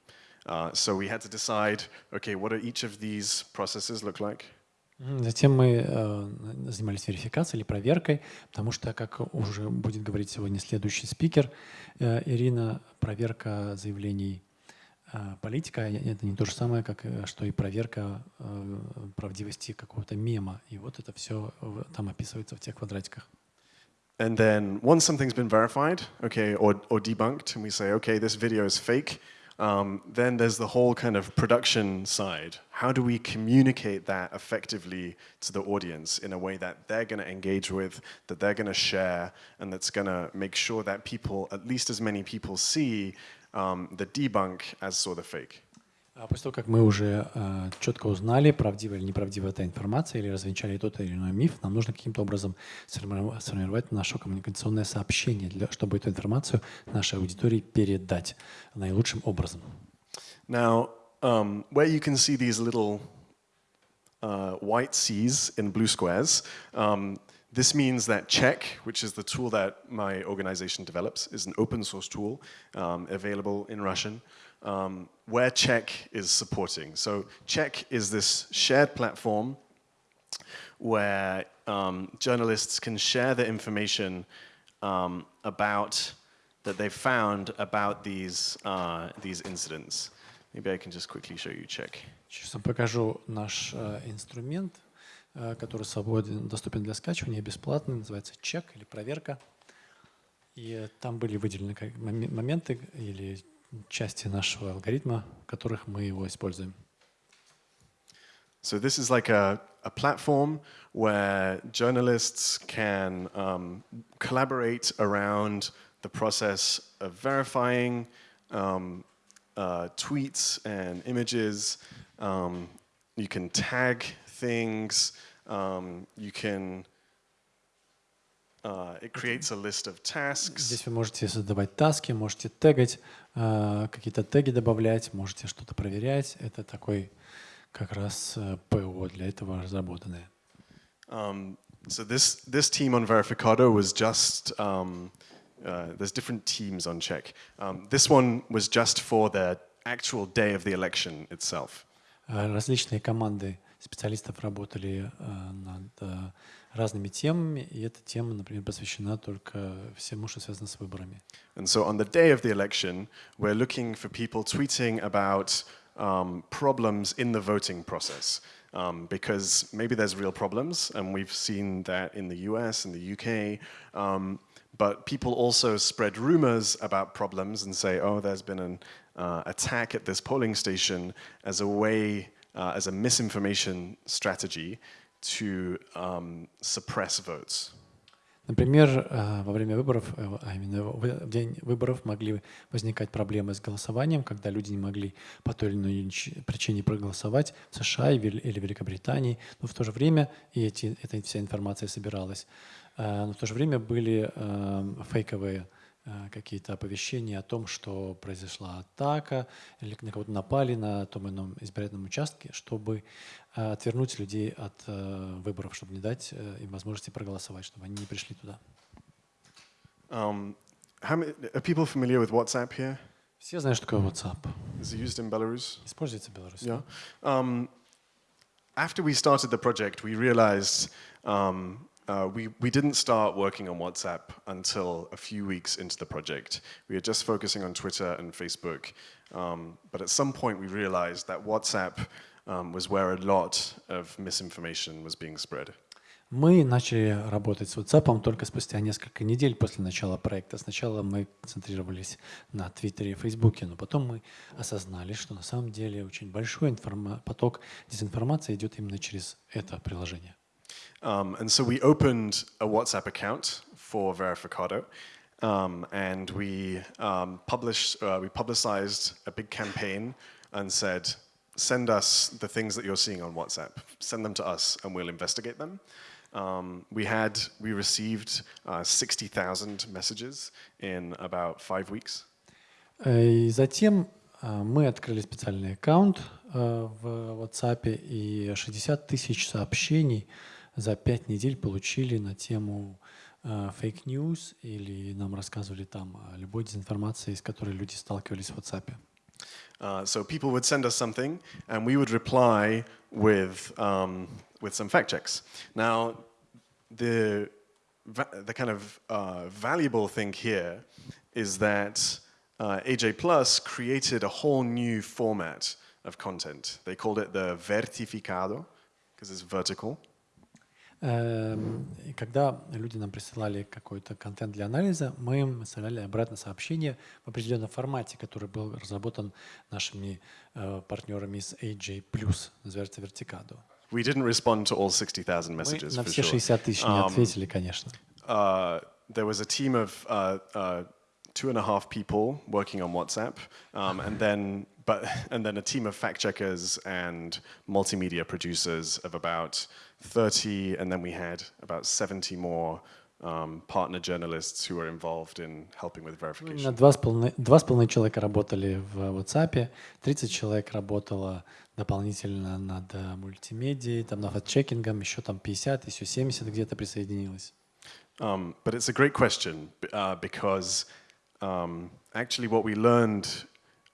Uh, so we had to decide, okay, what do each of these processes look like? Затем мы э, занимались верификацией или проверкой, потому что, как уже будет говорить сегодня следующий спикер, э, Ирина, проверка заявлений а, политика — это не то же самое, как э, что и проверка э, правдивости какого-то мема. И вот это все там описывается в тех квадратиках. And then once something's been verified, okay, or, or debunked, and we say, okay, this video is fake, um, then there's the whole kind of production side. How do we communicate that effectively to the audience in a way that they're going to engage with, that they're going to share, and that's going to make sure that people, at least as many people, see um, the debunk as saw the fake? А после того, как мы уже э, четко узнали, правдива или неправдива эта информация, или развенчали тот или иной миф, нам нужно каким-то образом сформировать наше коммуникационное сообщение, для, чтобы эту информацию нашей аудитории передать наилучшим образом. Now, um, where you can see these little uh, white C's in blue squares, um, this means that Check, which is the tool that my organization develops, is an open source tool um, available in Russian um, where Check is supporting. So Check is this shared platform where um, journalists can share the information um, about that they've found about these, uh, these incidents. Maybe I can just quickly show you Check. Сейчас я покажу наш э, инструмент, э, Который свободен, доступен для скачивания, бесплатный, называется чек или проверка. И там были выделены моменты или части нашего алгоритма, в которых мы его используем. So this is like a, a platform where journalists can um, collaborate around the process of verifying um, uh, tweets and images. Um, you can tag things. Um, you can Uh, it creates a list of tasks. Здесь вы можете создавать таски, можете тегать, uh, какие-то теги добавлять, можете что-то проверять. Это такой как раз uh, ПО для этого разработанное. Um, so this this team on Verificado was just um, uh, there's different teams on Check. Um, this one was just for the actual day of the election itself. Различные команды специалистов работали над разными темами, и эта тема, например, посвящена только всему, что связано с выборами. And so on the day of the election, we're looking for people tweeting about um, problems in the voting process. Um, because maybe there's real problems, and we've seen that in the US and the UK. Um, but people also spread rumors about problems and say, oh, there's been an uh, attack at this polling station as a way, uh, as a misinformation strategy to um, suppress votes. Например, э, во время выборов, э, а именно в день выборов могли возникать проблемы с голосованием, когда люди не могли по той или иной причине проголосовать в США или Великобритании, но в то же время и эти, эта вся информация собиралась. Э, но в то же время были фейковые какие-то оповещения о том, что произошла атака или на кого-то напали на том ином избирательном участке, чтобы э, отвернуть людей от э, выборов, чтобы не дать им возможности проголосовать, чтобы они не пришли туда. Um, how many, are people familiar with WhatsApp here? Все знают, что такое WhatsApp. Is it used in Belarus? Используется в Беларуси. Yeah. Um, after we started the project, we realized um, Uh, we, we didn't start working on WhatsApp until a few weeks into the project. We were just focusing on Twitter and Facebook. Um, but at some point we realized that WhatsApp um, was where a lot of misinformation was being spread. Мы начали работать с WhatsApp только спустя несколько недель после начала проекта. Сначала мы концентрировались на Твиттере и Фейсбуке, но потом мы осознали, что на самом деле очень большой поток дезинформации идет именно через это приложение. Um, and so we opened a WhatsApp account for Verificado, um, and we um, published, uh, we publicized a big campaign and said, send us the things that you're seeing on WhatsApp. Send them to us, and we'll investigate them. Um, we had, we received uh, 60,000 messages in about five weeks. И затем мы открыли специальный аккаунт в WhatsApp и 60 тысяч сообщений за пять недель получили на тему фейк uh, news или нам рассказывали там о любой дезинформации, с которой люди сталкивались в WhatsApp. Uh, so people would send us something, and we would reply with um, with some fact checks. Now, the the kind of uh, valuable thing here is that uh, AJ Plus created a whole new format of content. They called it the vertificado, because it's vertical. Эм, когда люди нам присылали какой-то контент для анализа, мы им оставляли обратно сообщение в определенном формате, который был разработан нашими э, партнерами из AJ+, называется Verticado. We didn't respond to all 60,000 Мы messages, на for все sure. 60 тысяч не Um, ответили, конечно. uh, there was a team of uh, uh, two and a half people working on WhatsApp, um, and then but and then a team of fact checkers and multimedia producers of about 30, and then we had about 70 more um, partner journalists who were involved in helping with verification. Именно два с, половиной, два с половиной человека работали в WhatsApp, 30 человек работало дополнительно над э, мультимедией, там над чекингом, еще там 50, еще 70 где-то присоединилось. Um, but it's a great question b- uh, because um, actually, what we learned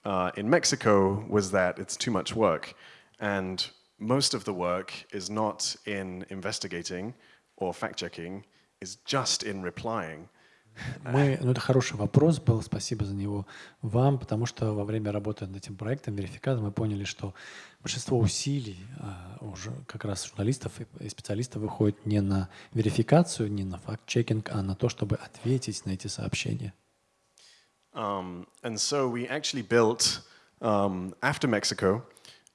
uh, in Mexico was that it's too much work. And most of the work is not in investigating or fact checking, is just in replying. Мы, ну это хороший вопрос был, спасибо за него вам, потому что во время работы над этим проектом, верификатом, мы поняли, что большинство усилий а, уже как раз журналистов и, и специалистов выходит не на верификацию, не на факт-чекинг, а на то, чтобы ответить на эти сообщения. Um, and so we actually built, um, after Mexico,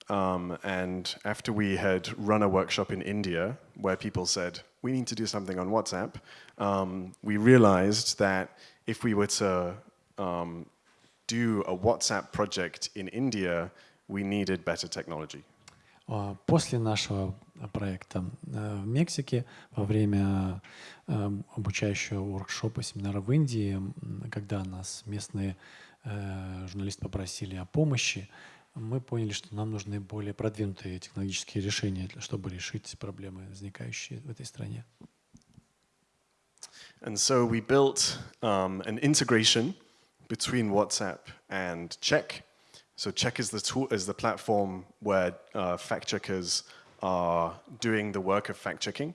um, and after we had run a workshop in India where people said, we need to do something on WhatsApp, um, we realized that if we were to um, do a WhatsApp project in India, we needed better technology. А, После нашего проекта э, в Мексике, во время э, обучающего воркшопа, семинара в Индии, м, когда нас местные э, журналисты попросили о помощи, мы поняли, что нам нужны более продвинутые технологические решения, чтобы решить проблемы, возникающие в этой стране. And so we built um, an integration between WhatsApp and Check. So Check is the tool, is the platform where uh, fact checkers are doing the work of fact checking.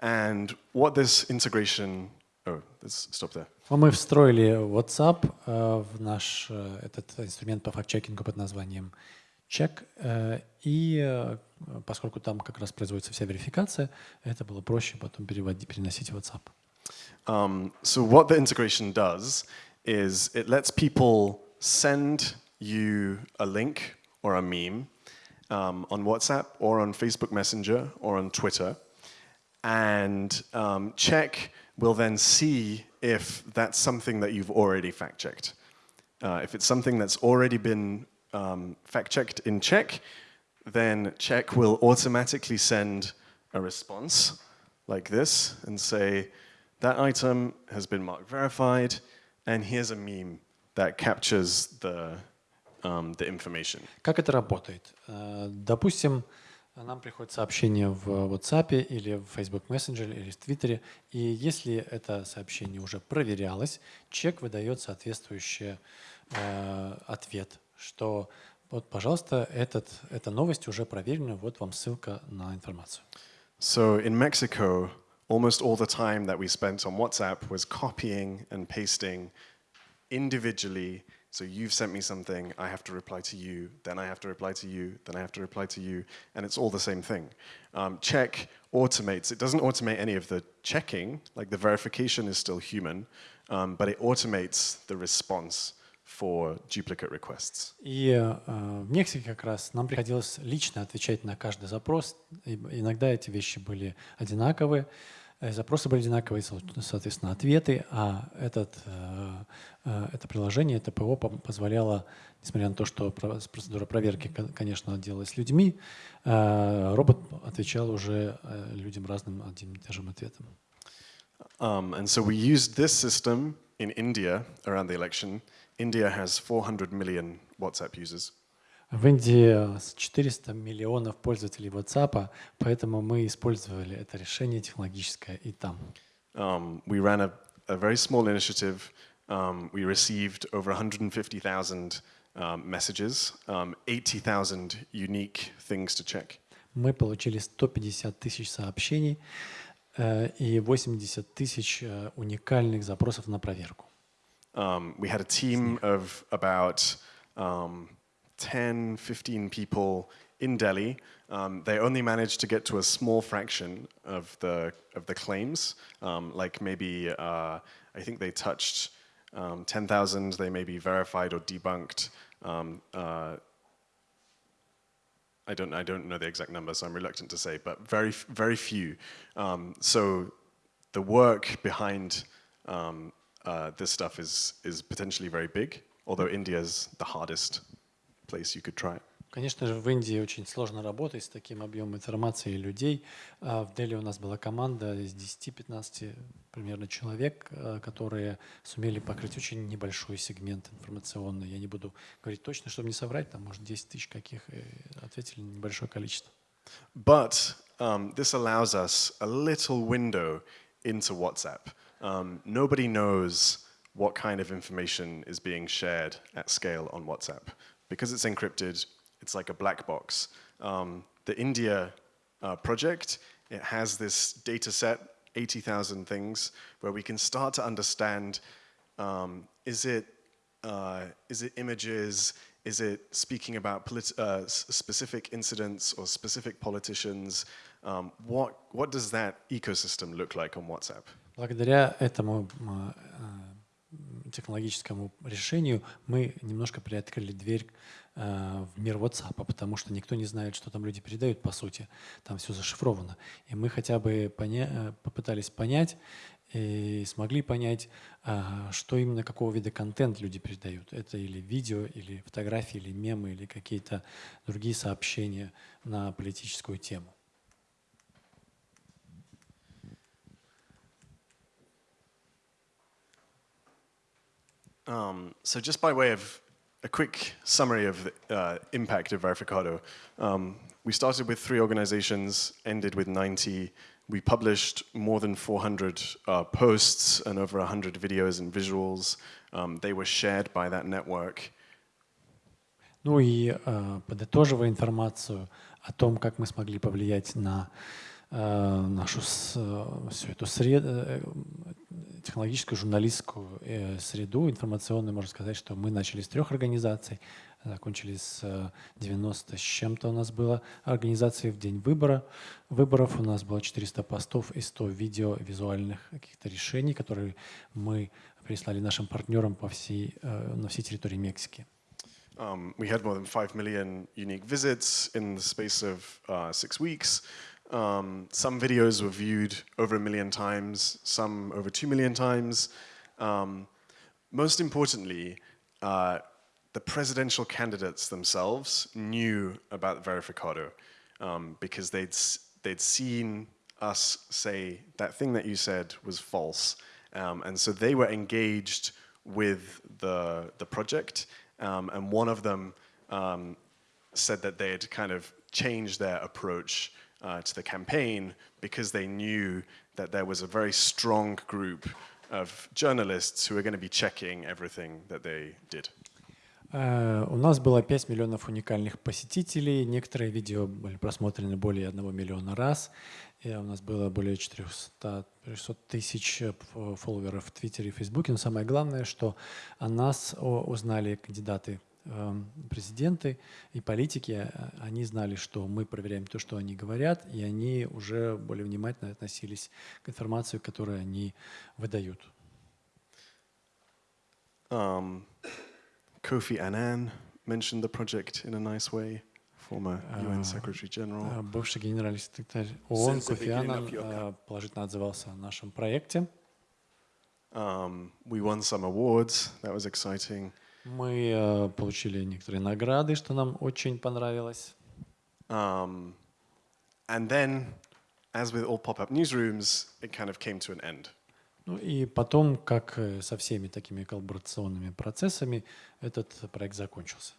And what this integration, oh, let's stop there. А Мы встроили WhatsApp э, в наш э, этот инструмент по факт-чекингу под названием Check. э, И э, поскольку там как раз производится вся верификация, это было проще потом переносить в WhatsApp. Um, so what the integration does is it lets people send you a link or a meme um, on WhatsApp or on Facebook Messenger or on Twitter, and um, check will then see if that's something that you've already fact checked. Uh, if it's something that's already been um, fact checked in check, then check will automatically send a response like this and say, that item has been marked verified, and here's a meme that captures the, um, the information. Как это работает? Э, Допустим, нам приходит сообщение в WhatsApp или в Facebook Messenger или в Твиттере, и если это сообщение уже проверялось, чек выдает соответствующий э, ответ, что вот, пожалуйста, этот, эта новость уже проверена, вот вам ссылка на информацию. So in Mexico, almost all the time that we spent on WhatsApp was copying and pasting individually. So you've sent me something, I have to reply to you, then I have to reply to you, then I have to reply to you, and it's all the same thing. Um, check automates, it doesn't automate any of the checking, like the verification is still human, um, but it automates the response for duplicate requests. И э, в Мексике как раз нам приходилось лично отвечать на каждый запрос. И иногда эти вещи были одинаковые, э, Запросы были одинаковые, со- соответственно, ответы. А этот, э, э, это приложение, это ПО позволяло, несмотря на то, что про- процедура проверки, кон- конечно, делалась людьми, э, робот отвечал уже э, людям разным одним и тем ответом. Um, and so we used this system in India around the election. India has 400 million WhatsApp users. В Индии с 400 миллионов пользователей WhatsApp, поэтому мы использовали это решение технологическое и там. Um, we ran a, a very small initiative. Um, we received over 150,000 um, messages, um, 80,000 unique things to check. Мы получили 150 тысяч сообщений э, и 80 тысяч э, уникальных запросов на проверку. Um, we had a team of about um, 10, 15 people in Delhi. Um, they only managed to get to a small fraction of the, of the claims, um, like maybe, uh, I think they touched um, 10,000, they may be verified or debunked. Um, uh, I don't, I don't know the exact number, so I'm reluctant to say, but very, very few. Um, so the work behind um, uh, this stuff is, is potentially very big, although India is the hardest place you could try it. Конечно же, в Индии очень сложно работать с таким объемом информации и людей. А в Дели у нас была команда из 10-15 примерно человек, а, которые сумели покрыть очень небольшой сегмент информационный. Я не буду говорить точно, чтобы не соврать, там, может, 10 тысяч каких, и ответили небольшое количество. But um, this allows us a little window into WhatsApp. Um, nobody knows what kind of information is being shared at scale on WhatsApp. Because it's encrypted, it's like a black box. Um, the India uh, project, it has this data set, 80,000 things, where we can start to understand, um, is, it, uh, is it images, is it speaking about uh, specific incidents or specific politicians? Um, what, what does that ecosystem look like on WhatsApp? Благодаря этому технологическому решению мы немножко приоткрыли дверь э, в мир WhatsApp, потому что никто не знает, что там люди передают, по сути. Там все зашифровано. И мы хотя бы поня э, попытались понять и смогли понять, э, что именно, какого вида контент люди передают. Это или видео, или фотографии, или мемы, или какие-то другие сообщения на политическую тему. Um, so just by way of a quick summary of the uh, impact of Verificado, um, we started with three organizations, ended with 90. We published more than 400 uh, posts and over 100 videos and visuals. Um, they were shared by that network. Ну и э, подытоживая информацию о том, как мы смогли повлиять на э, нашу с, всю эту среду, э, технологическую, журналистскую э, среду информационную, можно сказать, что мы начали с трех организаций, закончили с 90 с чем-то у нас было организаций в день выбора. Выборов у нас было 400 постов и 100 видео, визуальных каких-то решений, которые мы прислали нашим партнерам по всей, э, на всей территории Мексики. Um, we had more than 5 million unique visits in the space of uh, six weeks. Um, some videos were viewed over a million times, some over two million times. Um, most importantly, uh, the presidential candidates themselves knew about Verificado um, because they'd, they'd seen us say that thing that you said was false. Um, and so they were engaged with the, the project. Um, and one of them um, said that they had kind of changed their approach uh, to the campaign because they knew that there was a very strong group of journalists who were going to be checking everything that they did. Uh, у нас было 5 миллионов уникальных посетителей. Некоторые видео были просмотрены более 1 миллиона раз. И у нас было более 400, 400 тысяч фолловеров в Твиттере и Фейсбуке. Но самое главное, что о нас узнали кандидаты президенты и политики, э, они знали, что мы проверяем то, что они говорят, и они уже более внимательно относились к информации, которую они выдают. Um, Kofi Annan mentioned the project in a nice way. Former UN Secretary General. Э, бывший генеральный секретарь ООН Кофи Аннан э, положительно отзывался о нашем проекте. Um, we won some awards. That was exciting. Мы э, получили некоторые награды, что нам очень понравилось. Um, and then, as with all pop-up newsrooms, it kind of came to an end. Ну и потом, как э, со всеми такими коллаборационными процессами, этот проект закончился.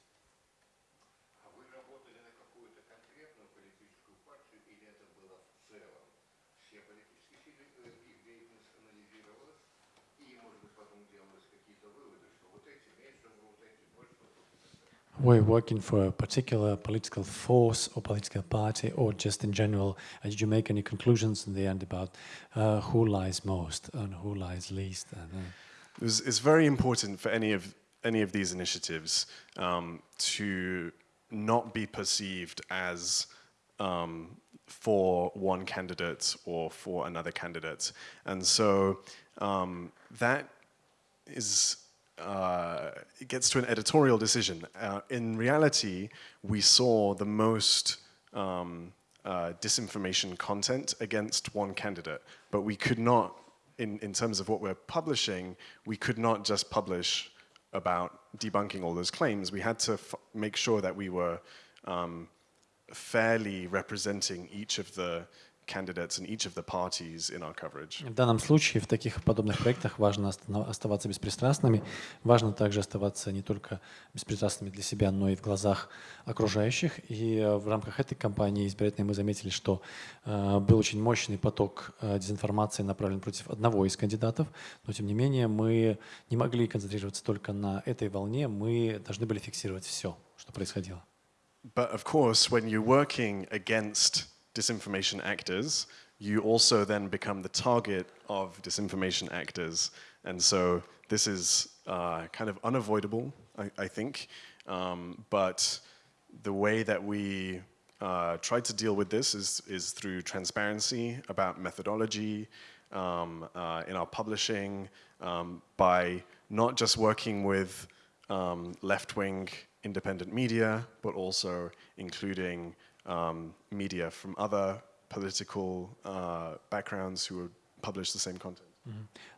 Were working for a particular political force or political party or just in general? Did you make any conclusions in the end about uh, who lies most and who lies least? And, uh... it was, it's very important for any of any of these initiatives um, to not be perceived as um, for one candidate or for another candidate. And so um, that is, uh, it gets to an editorial decision. Uh, in reality, we saw the most um, uh, disinformation content against one candidate, but we could not, in, in terms of what we're publishing, we could not just publish about debunking all those claims. We had to make sure that we were um, fairly representing each of the candidates and each of the parties in our coverage. В данном случае в таких подобных проектах важно оставаться беспристрастными. Важно также оставаться не только беспристрастными для себя, но и в глазах окружающих. И э, в рамках этой кампании избирательной мы заметили, что э, был очень мощный поток э, дезинформации направлен против одного из кандидатов. Но тем не менее мы не могли концентрироваться только на этой волне. Мы должны были фиксировать все, что происходило. But of course, when you're working against disinformation actors, you also then become the target of disinformation actors. And so this is uh, kind of unavoidable, I, I think. Um, but the way that we uh, try to deal with this is, is through transparency about methodology um, uh, in our publishing, um, by not just working with um, left-wing independent media, but also including um, media from other political uh, backgrounds who would publish the same content.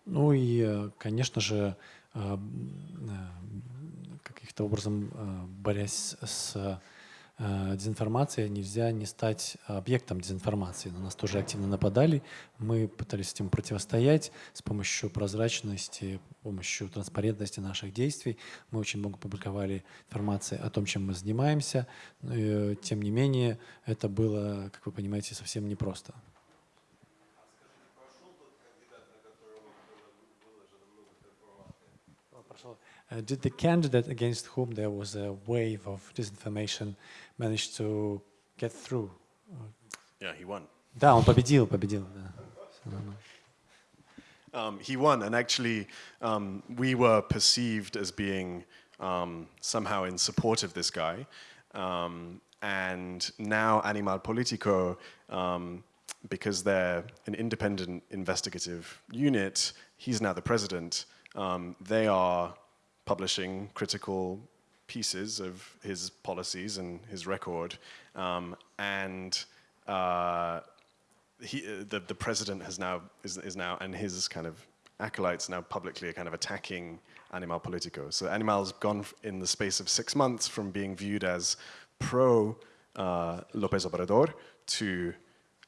Ну и, э, конечно же, э, э, каким-то образом борясь с Э, дезинформация, нельзя не стать объектом дезинформации. На нас тоже активно нападали. Мы пытались этим противостоять с помощью прозрачности, с помощью транспарентности наших действий. Мы очень много публиковали информации о том, чем мы занимаемся. Э, тем не менее, это было, как вы понимаете, совсем непросто. Did the candidate against whom there was a wave of disinformation manage to get through? Yeah, he won. Да, он победил, победил. Um, he won, and actually, um, we were perceived as being um, somehow in support of this guy. Um, and now Animal Politico, um, because they're an independent investigative unit, he's now the president. Um, they are publishing critical pieces of his policies and his record. Um, and uh, he, the, the president has now, is, is now, and his kind of acolytes now publicly are kind of attacking Animal Politico. So Animal's gone in the space of six months from being viewed as pro uh, Lopez Obrador to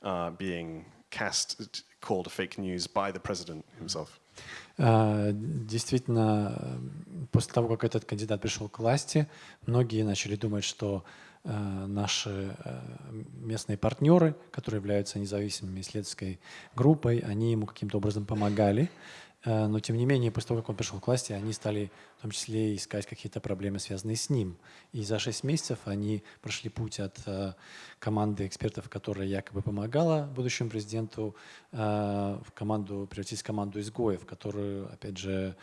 uh, being cast, called fake news by the president himself. А, действительно, после того, как этот кандидат пришел к власти, многие начали думать, что а, наши а, местные партнеры, которые являются независимыми исследовательской группой, они ему каким-то образом помогали. Э, но тем не менее, после того, как он пришел к власти, они стали в том числе искать какие-то проблемы, связанные с ним. И за шесть месяцев они прошли путь от э, команды экспертов, которая якобы помогала будущему президенту, э, в команду, превратить в команду изгоев, которую, опять же,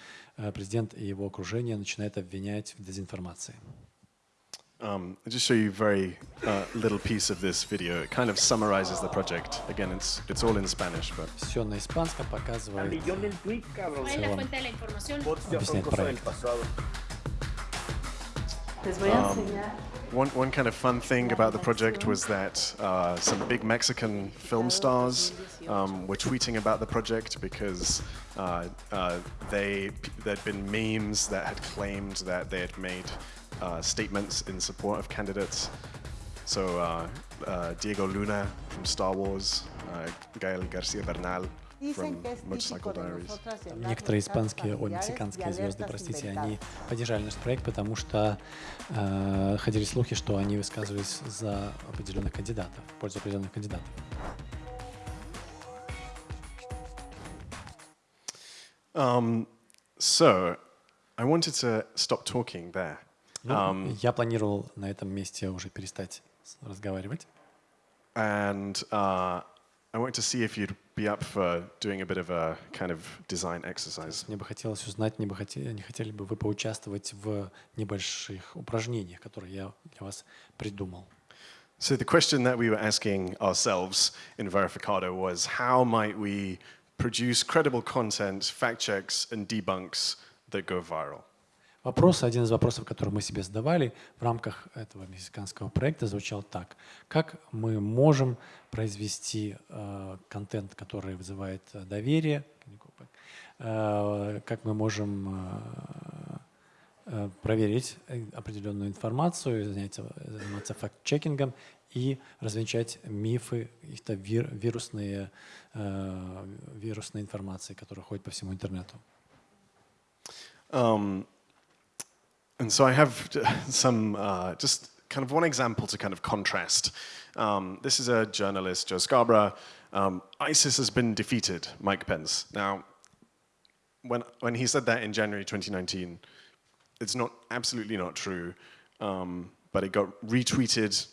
президент и его окружение начинают обвинять в дезинформации. Um, I'll just show you a very uh, little piece of this video. It kind of summarizes the project. Again, it's it's all in Spanish, but. Все на испанском показывает. Объясняет проект. Um, one, one kind of fun thing about the project was that uh, some big Mexican film stars um, were tweeting about the project because uh, uh, they there'd been memes that had claimed that they had made uh, statements in support of candidates. So uh, uh, Diego Luna from Star Wars, uh, Gael Garcia Bernal from Motorcycle Diaries. Некоторые испанские, о, мексиканские звезды, простите, они поддержали наш проект, потому что э, ходили слухи, что они высказывались за определенных кандидатов, в пользу определенных кандидатов. Um, so, I wanted to stop talking there. Ну, um, я планировал на этом месте уже перестать разговаривать. And uh, I wanted to see if you'd be up for doing a bit of a kind of design exercise. Мне бы хотелось узнать, не, бы хотели, не хотели бы вы поучаствовать в небольших упражнениях, которые я для вас придумал. So the question that we were asking ourselves in Verificado was how might we produce credible content, fact checks, and debunks that go viral? Вопрос, один из вопросов, который мы себе задавали в рамках этого мексиканского проекта, звучал так. Как мы можем произвести э, контент, который вызывает э, доверие, э, как мы можем э, э проверить э, определенную информацию, заняться, заниматься факт-чекингом и развенчать мифы, каких-то вир, вирусные, э, вирусные информации, которые ходят по всему интернету. Um, And so I have some, uh, just kind of one example to kind of contrast. Um, this is a journalist, Joe Scarborough. Um, ISIS has been defeated, Mike Pence. Now, when, when he said that in January 2019, it's not absolutely not true, um, but it got retweeted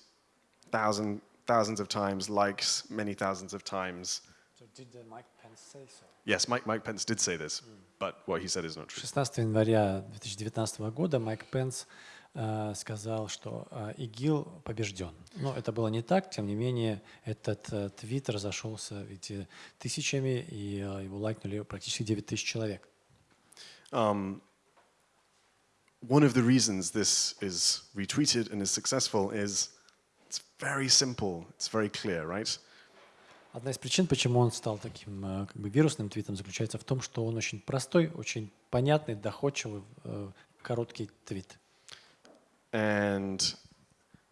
thousand, thousands of times, likes many thousands of times. So did Mike Pence say so? Yes, Mike, Mike Pence did say this. Mm but what he said is not true. 16 января 2019 года Майк Пенс э, сказал, что э, ИГИЛ побежден. Но это было не так, тем не менее, этот э, твит разошелся ведь, тысячами, и э, его лайкнули практически 9 тысяч человек. Um, one of the reasons this is retweeted and is successful is it's very simple, it's very clear, right? Одна из причин, почему он стал таким э, как бы вирусным твитом, заключается в том, что он очень простой, очень понятный, доходчивый, э, короткий твит. And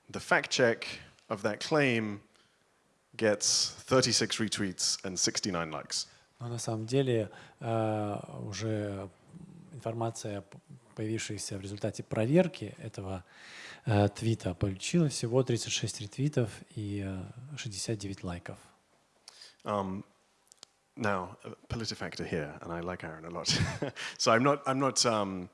the fact check of that claim gets 36 retweets and 69 likes. Но на самом деле э, уже информация, появившаяся в результате проверки этого твита, получила всего 36 ретвитов и 69 лайков. Um, now, PolitiFactor here, and I like Aaron a lot. so I'm not, I'm not um,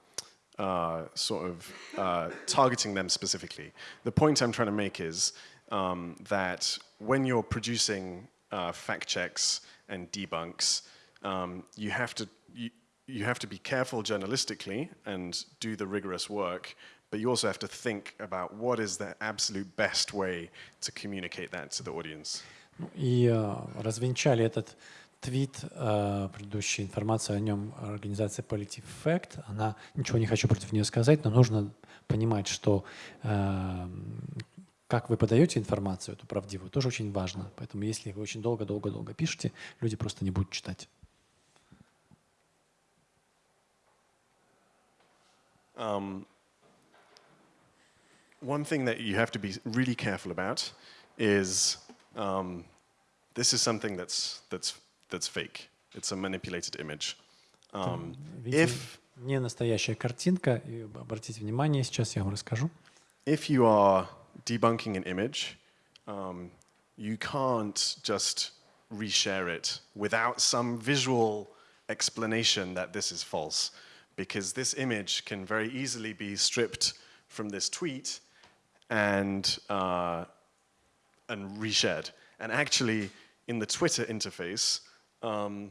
uh, sort of uh, targeting them specifically. The point I'm trying to make is um, that when you're producing uh, fact checks and debunks, um, you have to you, you have to be careful journalistically and do the rigorous work, but you also have to think about what is the absolute best way to communicate that to the audience. И э, развенчали этот твит, э, предыдущая информация о нем организация Politive Fact. Она, ничего не хочу против нее сказать, но нужно понимать, что э, как вы подаете информацию, эту правдивую, тоже очень важно. Поэтому если вы очень долго-долго-долго пишете, люди просто не будут читать. Um, one thing that you have to be really careful about is um, this is something that's, that's, that's fake. It's a manipulated image. Um, if, не настоящая картинка, и обратите внимание, сейчас я вам расскажу. If you are debunking an image, um, you can't just reshare it without some visual explanation that this is false, because this image can very easily be stripped from this tweet and uh, and reshared. And actually, in the Twitter interface, um,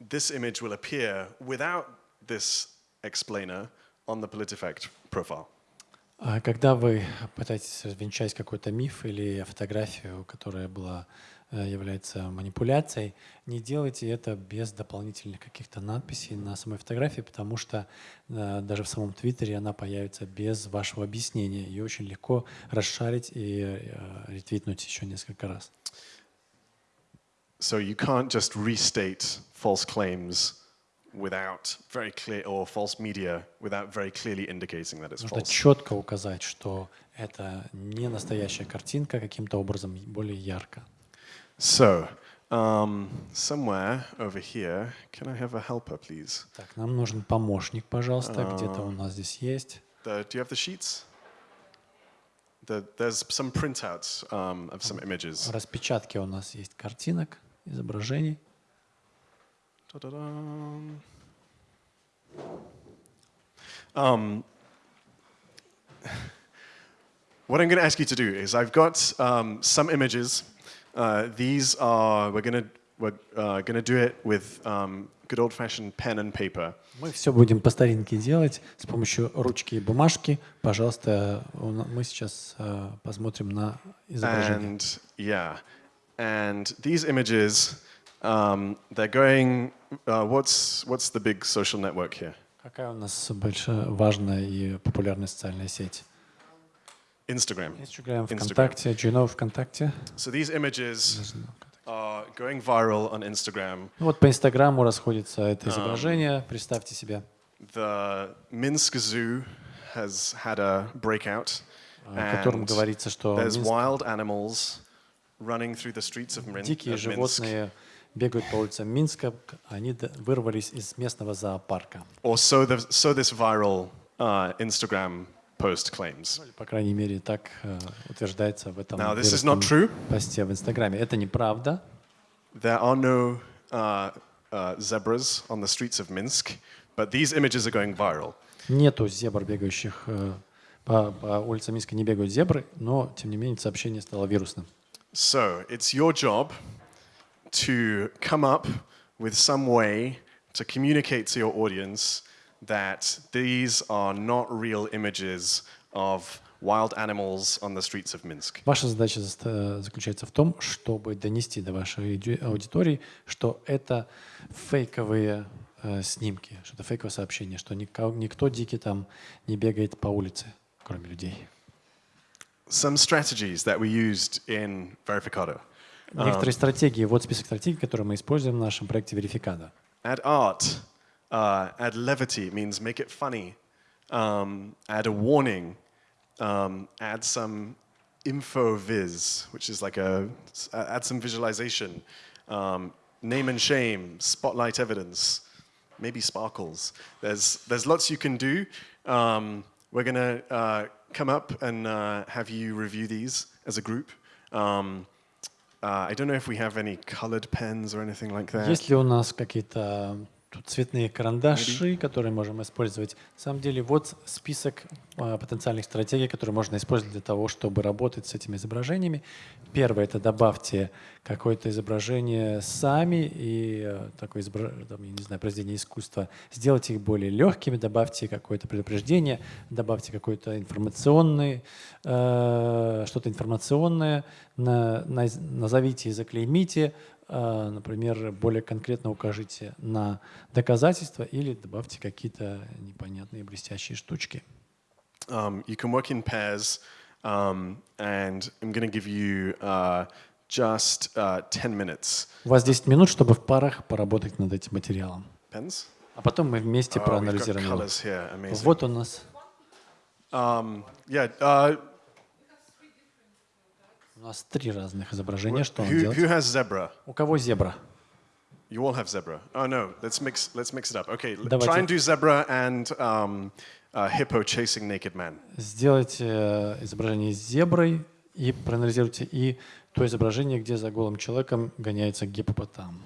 this image will appear without this explainer on the PolitiFact profile. Когда вы пытаетесь развенчать какой-то миф или фотографию, которая была Э, является манипуляцией, не делайте это без дополнительных каких-то надписей на самой фотографии, потому что э, даже в самом Твиттере она появится без вашего объяснения. Ее очень легко расшарить и э, ретвитнуть еще несколько раз. So you can't just restate false claims without very clear, or false media without very clearly indicating that it's Нужно false. четко указать, что это не настоящая картинка, каким-то образом более ярко. So, um, somewhere over here, can I have a helper, please? Так, нам нужен помощник, пожалуйста. Где-то у нас здесь есть. The, do you have the sheets? The, there's some printouts um, of some images. В распечатке у нас есть картинок, изображений. Um, what I'm going to ask you to do is I've got um, some images Uh, these are, we're going to we're uh, going to do it with um, good old-fashioned pen and paper. Мы все будем по старинке делать с помощью ручки и бумажки. Пожалуйста, у на- мы сейчас э, посмотрим на изображение. And yeah, and these images, um, they're going. Uh, what's what's the big social network here? Какая у нас большая, важная и популярная социальная сеть? Instagram. Instagram. ВКонтакте. Do you know ВКонтакте? So these images are going viral on Instagram. Ну Вот по Инстаграму расходится это изображение. Представьте себе. The Minsk Zoo has had a breakout, в котором говорится, что there's wild animals running through the streets of Min- дикие Minsk. животные бегают по улицам Минска. Они вырвались из местного зоопарка. Or so, the, so this viral uh, Instagram post claims. По крайней мере, так э, утверждается в этом Now, this is not true. посте в Инстаграме. Это неправда. There are no uh, uh, zebras on the streets of Minsk, but these images are going viral. Нету зебр, бегающих э, по, по улицам Минска, не бегают зебры, но, тем не менее, сообщение стало вирусным. So it's your job to come up with some way to communicate to your audience that these are not real images of wild animals on the streets of Minsk. Ваша задача заста- заключается в том, чтобы донести до вашей ауди- аудитории, что это фейковые э, снимки, что это фейковое сообщение, что никто дикий там не бегает по улице, кроме людей. Some strategies that we used in Verificado. Некоторые стратегии, вот список стратегий, которые мы используем в нашем проекте Верификада. Add art, uh, add levity means make it funny. Um, add a warning, um, add some info viz, which is like a, s- uh, add some visualization. Um, name and shame, spotlight evidence, maybe sparkles. There's, there's lots you can do. Um, we're going to uh, come up and uh, have you review these as a group. Um, uh, I don't know if we have any colored pens or anything like that. Есть ли у нас какие-то тут цветные карандаши, которые можем использовать? На самом деле, вот список а, потенциальных стратегий, которые можно использовать для того, чтобы работать с этими изображениями. Первое — это добавьте какое-то изображение сами и э, такое изобра- там, я не знаю, произведение искусства. Сделайте их более легкими, добавьте какое-то предупреждение, добавьте какое-то информационное, э, что-то информационное, на- наз- назовите и заклеймите, например, более конкретно укажите на доказательства или добавьте какие-то непонятные блестящие штучки. Um, you can work in pairs, um, and I'm going to give you uh, just uh, 10 minutes. У вас 10 минут, чтобы в парах поработать над этим материалом. Pens? А потом мы вместе Oh, проанализируем. Вот у нас Um, yeah. Uh, у нас три разных изображения. Что он делает? who has zebra? У кого зебра? You all have zebra. Oh no. Let's mix. Let's mix it up. Okay. Давайте. Try and do zebra and um, uh, hippo chasing naked man. Сделайте э, изображение с зеброй и проанализируйте и то изображение, где за голым человеком гоняется гипопотам.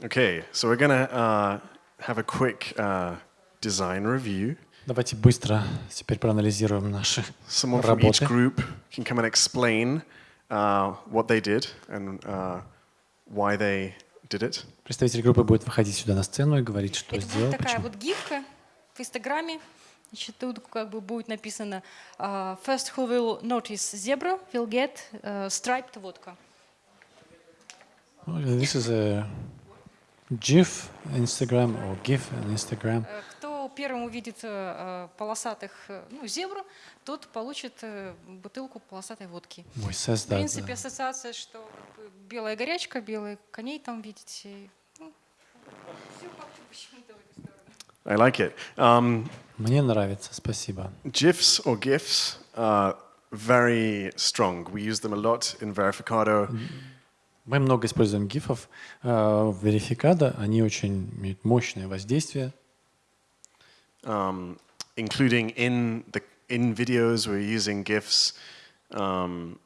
Okay. So we're gonna uh, have a quick uh, design review. Давайте быстро теперь проанализируем наши Someone from each работы. group can come and explain what they did and uh, why they did it. Представитель группы будет выходить сюда на сцену и говорить, что Это сделал, такая почему. вот гифка в Инстаграме. Значит, тут как бы будет написано uh, «First who will notice zebra will get uh, striped vodka». Oh, This is a GIF Instagram or GIF on Instagram. Э, Кто первым увидит э, полосатых, э, ну, зебру, тот получит э, бутылку полосатой водки. We says В принципе, ассоциация, что белая горячка, белые коней там видите. Ну, всё как-то почему-то в эту сторону. I like it. Um, мне нравится, спасибо. GIFs or GIFs are very strong. We use them a lot in Verificado. Мы много используем гифов э, в Верификадо, они очень имеют мощное воздействие. um, including in the in videos we're using gifs um,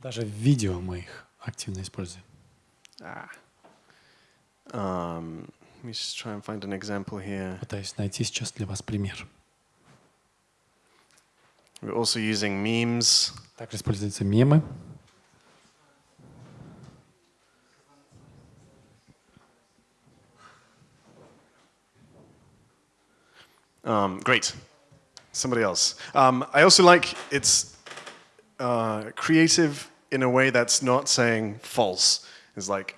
Даже в видео мы их активно используем. ah. um, let me just try and find an example here Пытаюсь найти сейчас для вас пример. we're also using memes Также используются мемы. Um, great. Somebody else. Um, I also like it's uh, creative in a way that's not saying false. It's like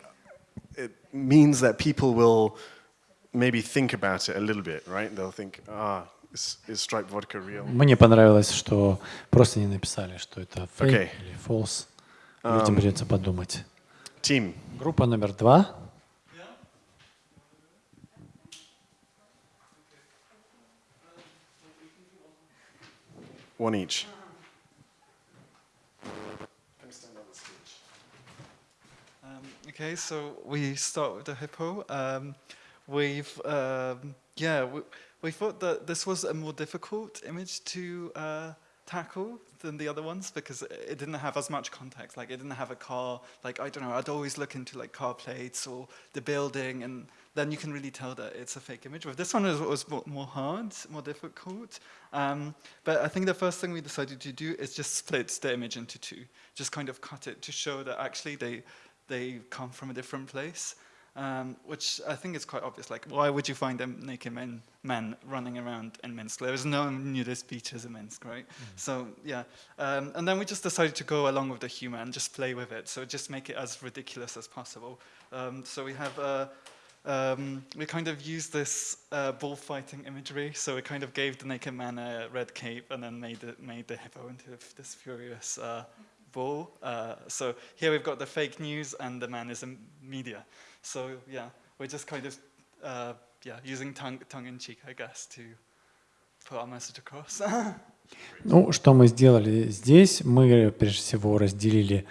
it means that people will maybe think about it a little bit, right? They'll think, ah, is, is striped vodka real? Мне понравилось, что просто не написали, что это fake Окей. или false. Людям придется подумать. Team. Группа номер два. One each. Um, okay, so we start with the hippo. Um, we've, um, yeah, we, we thought that this was a more difficult image to uh, tackle than the other ones because it didn't have as much context. Like, it didn't have a car. Like, I don't know, I'd always look into like car plates or the building, and then you can really tell that it's a fake image. But this one was, was more- hard, more difficult. Um, but I think the first thing we decided to do is just split the image into two, just kind of cut it to show that actually they they come from a different place, um, which I think is quite obvious. Like, why would you find a naked men, man running around in Minsk? There is no nudist beaches in Minsk, right? So, yeah. Um, and then we just decided to go along with the humor and just play with it. So just make it as ridiculous as possible. Um, so we have, uh, um, we kind of used this uh, bullfighting imagery. So we kind of gave the naked man a red cape and then made, it, made the hippo into this furious uh, bull. Uh, so here we've got the fake news and the man is in media. So yeah, we're just kind of uh, yeah using tongue tongue in cheek, I guess, to put our message across. Ну, что мы сделали здесь? Мы, прежде всего, разделили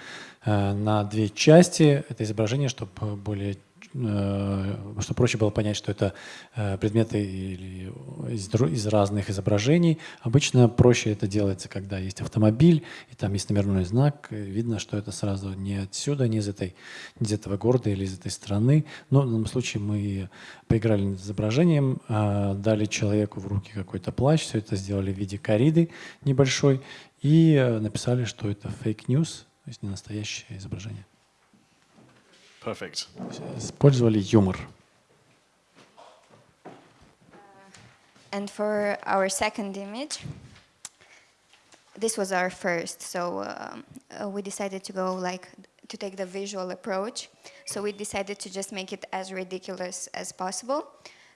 э, на две части это изображение, чтобы более э, чтобы проще было понять, что это э, предметы из, разных изображений. Обычно проще это делается, когда есть автомобиль, и там есть номерной знак, видно, что это сразу не отсюда, не из, этой, не из этого города или из этой страны. Но в данном случае мы поиграли над изображением, а, дали человеку в руки какой-то плащ, все это сделали в виде корриды небольшой, и э, написали, что это fake news, то есть не настоящее изображение. Perfect. Использовали юмор. And for our second image, this was our first, so um, uh, we decided to go like to take the visual approach. So we decided to just make it as ridiculous as possible.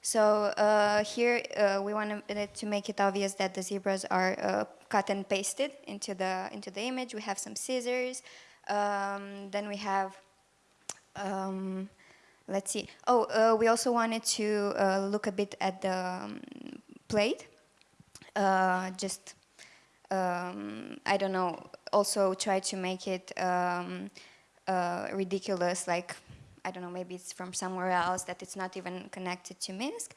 So uh, here uh, we wanted to make it obvious that the zebras are uh, cut and pasted into the into the image. We have some scissors. Um, then we have um, let's see. Oh, uh, we also wanted to uh, look a bit at the um, plate. Uh, just, um, I don't know, also try to make it um, uh, ridiculous, like, I don't know, maybe it's from somewhere else, that it's not even connected to Minsk.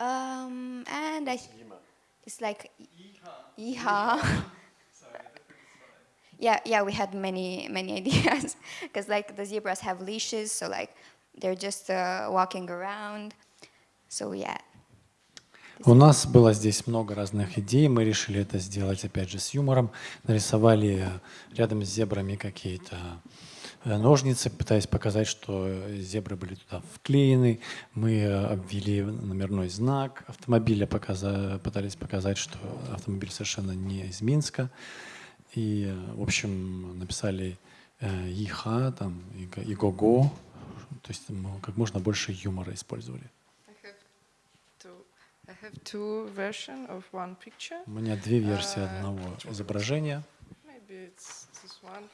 Um, and I, it's like, Yeehaw. Yeah, yeah, we had many, many ideas because like the zebras have leashes, so like they're just uh, walking around. So yeah. У нас было здесь много разных идей. Мы решили это сделать, опять же, с юмором. Нарисовали рядом с зебрами какие-то э, ножницы, пытаясь показать, что зебры были туда вклеены. Мы э, обвели номерной знак автомобиля, пытались показать, что автомобиль совершенно не из Минска. И, э, в общем, написали э, «Иха», там, «Иго- «Иго-го», то есть мы как можно больше юмора использовали. У меня две версии А, одного изображения. Maybe it's this one.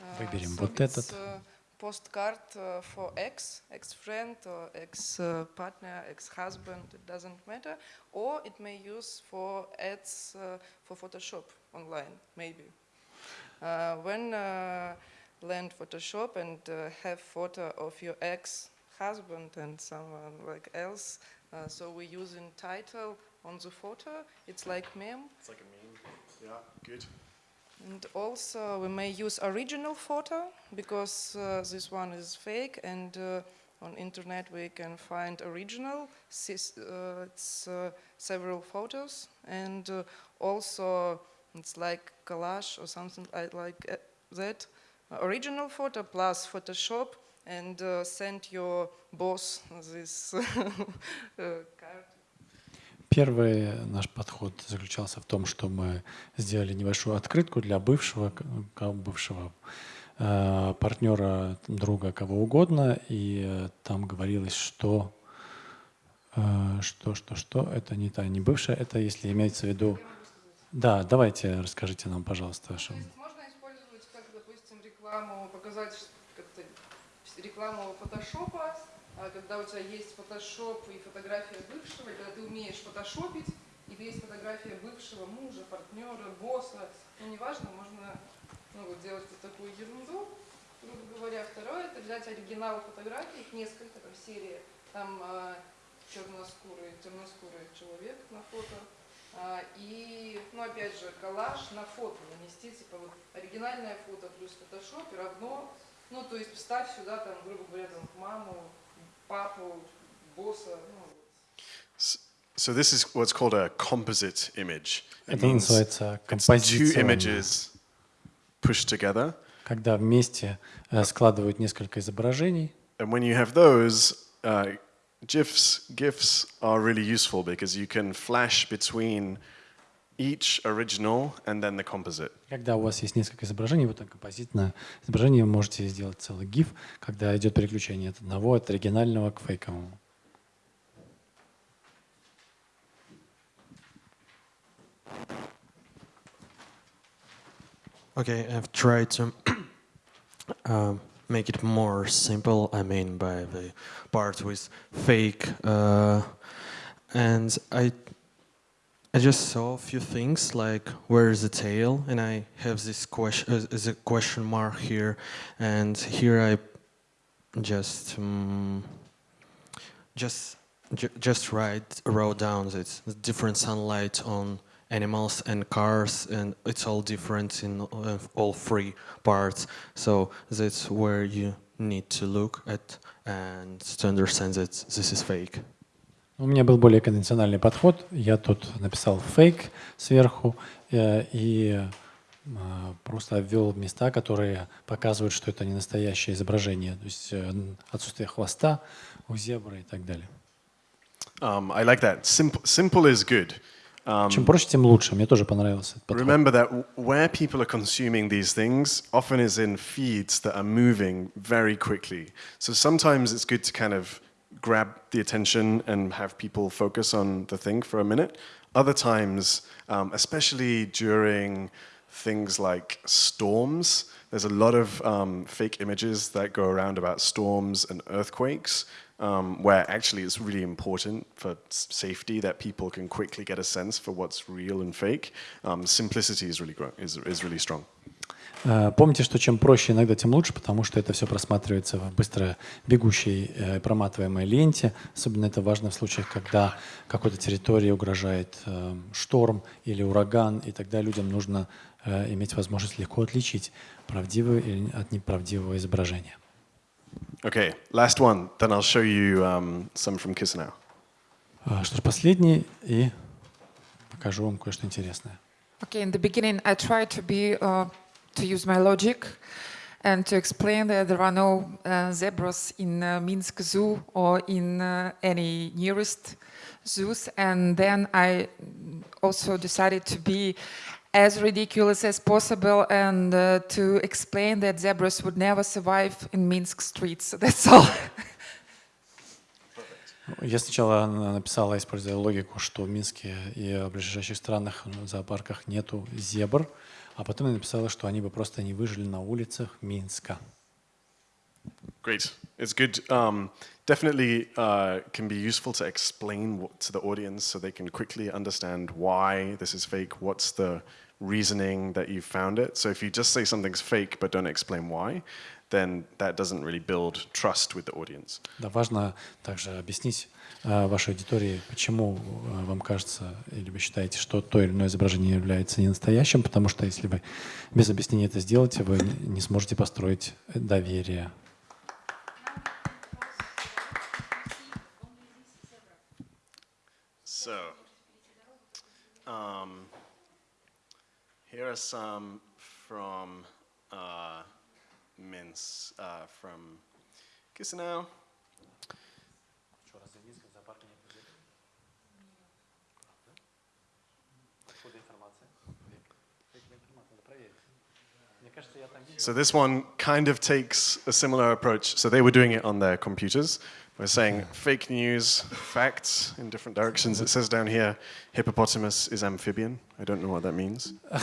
Uh, Выберем вот этот. uh, postcard uh, for ex, ex-friend or ex-partner, ex-husband. It doesn't matter. Or it may use for ads uh, for Photoshop online, maybe. Uh, when uh, land Photoshop and uh, have photo of your ex-husband and someone like else, uh, so we use in title on the photo. It's like meme. It's like a meme. Yeah, good. And also we may use original photo because uh, this one is fake and uh, on internet we can find original. uh, it's uh, several photos and uh, also it's like collage or something li- like uh, that. Original photo plus Photoshop and uh, send your boss this uh, card. Первый наш подход заключался в том, что мы сделали небольшую открытку для бывшего, бывшего э, партнера, друга, кого угодно, и э, там говорилось, что э, что, что, что, это не та, не бывшая, это если имеется в виду... Да, давайте расскажите нам, пожалуйста, что... Можно использовать как, допустим, рекламу, показать как-то рекламу фотошопа, а когда у тебя есть фотошоп и фотография бывшего, и когда ты умеешь фотошопить, и есть фотография бывшего мужа, партнера, босса, ну неважно, можно ну, вот делать вот такую ерунду, грубо говоря. Второе, это взять оригинал фотографий, их несколько, там серия, там а, черноскурый, темноскурый человек на фото, и, ну, опять же, коллаж на фото нанести, типа, вот, оригинальное фото плюс фотошоп и равно, ну, то есть вставь сюда, там, грубо говоря, там, маму, папу, босса, ну, So this is what's called a composite image. It Это means называется two images pushed together. Когда вместе э, складывают несколько изображений, And when you have those, uh, GIFs, GIFs are really useful because you can flash between each original and then the composite. Когда у вас есть несколько изображений, вот это композитное изображение, вы можете сделать целый GIF, когда идет переключение от одного, от оригинального к фейковому. Okay, I've tried to um, make it more simple. I mean, by the part with fake, uh, and I, I just saw a few things like where is the tail, and I have this question, uh, is a question mark here, and here I just, um, just, ju- just write wrote down that different sunlight on animals and cars and it's all different in uh, all three parts so that's where you need to look at and to understand that this is fake У меня был более конвенциональный подход. Я тут написал фейк сверху э, и э, просто обвел места, которые показывают, что это не настоящее изображение. То есть э, отсутствие хвоста у зебры и так далее. Um, I like that. Simple, simple is good. Um, Чем проще, тем лучше. Мне тоже понравился этот подход. Remember that w- where people are consuming these things often is in feeds that are moving very quickly. So sometimes it's good to kind of grab the attention and have people focus on the thing for a minute. Other times, um, especially during things like storms, there's a lot of um, fake images that go around about storms and earthquakes. Um, where actually it's really important for safety that people can quickly get a sense for what's real and fake. Um, simplicity is really, is, is really strong. Э, Помните, что чем проще иногда, тем лучше, потому что это все просматривается в быстро бегущей э, проматываемой ленте. Особенно это важно в случаях, когда какой-то территории угрожает э, шторм или ураган, и тогда людям нужно э, иметь возможность легко отличить правдивое от неправдивого изображения. Okay, last one. Then I'll show you um, some from Chisinau. А, Что ж, последний, и покажу вам кое-что интересное. Okay, in the beginning, I tried to be uh, to use my logic and to explain that there are no uh, zebras in uh, Minsk Zoo or in uh, any nearest zoos. And then I also decided to be as ridiculous as possible and uh, to explain that zebras would never survive in Minsk streets. That's all. Я сначала на- написала, используя логику, что в Минске и в ближайших странах, ну, зоопарках нету зебр, а потом я написала, что они бы просто не выжили на улицах Минска. Great. It's good. Um, definitely uh, can be useful to explain what, to the audience so they can quickly understand why this is fake, what's the reasoning that you found it. So if you just say something's fake but don't explain why, then that doesn't really build trust with the audience. Да, важно также объяснить э, вашей аудитории, почему э, вам кажется или вы считаете, что то или иное изображение является не настоящим, потому что если вы без объяснения это сделаете, вы не сможете построить доверие. So, um, here are some from uh, uh, from Chisinau. So this one kind of takes a similar approach. So they were doing it on their computers. We're saying fake news, facts in different directions. It says down here, hippopotamus is amphibian. I don't know what that means.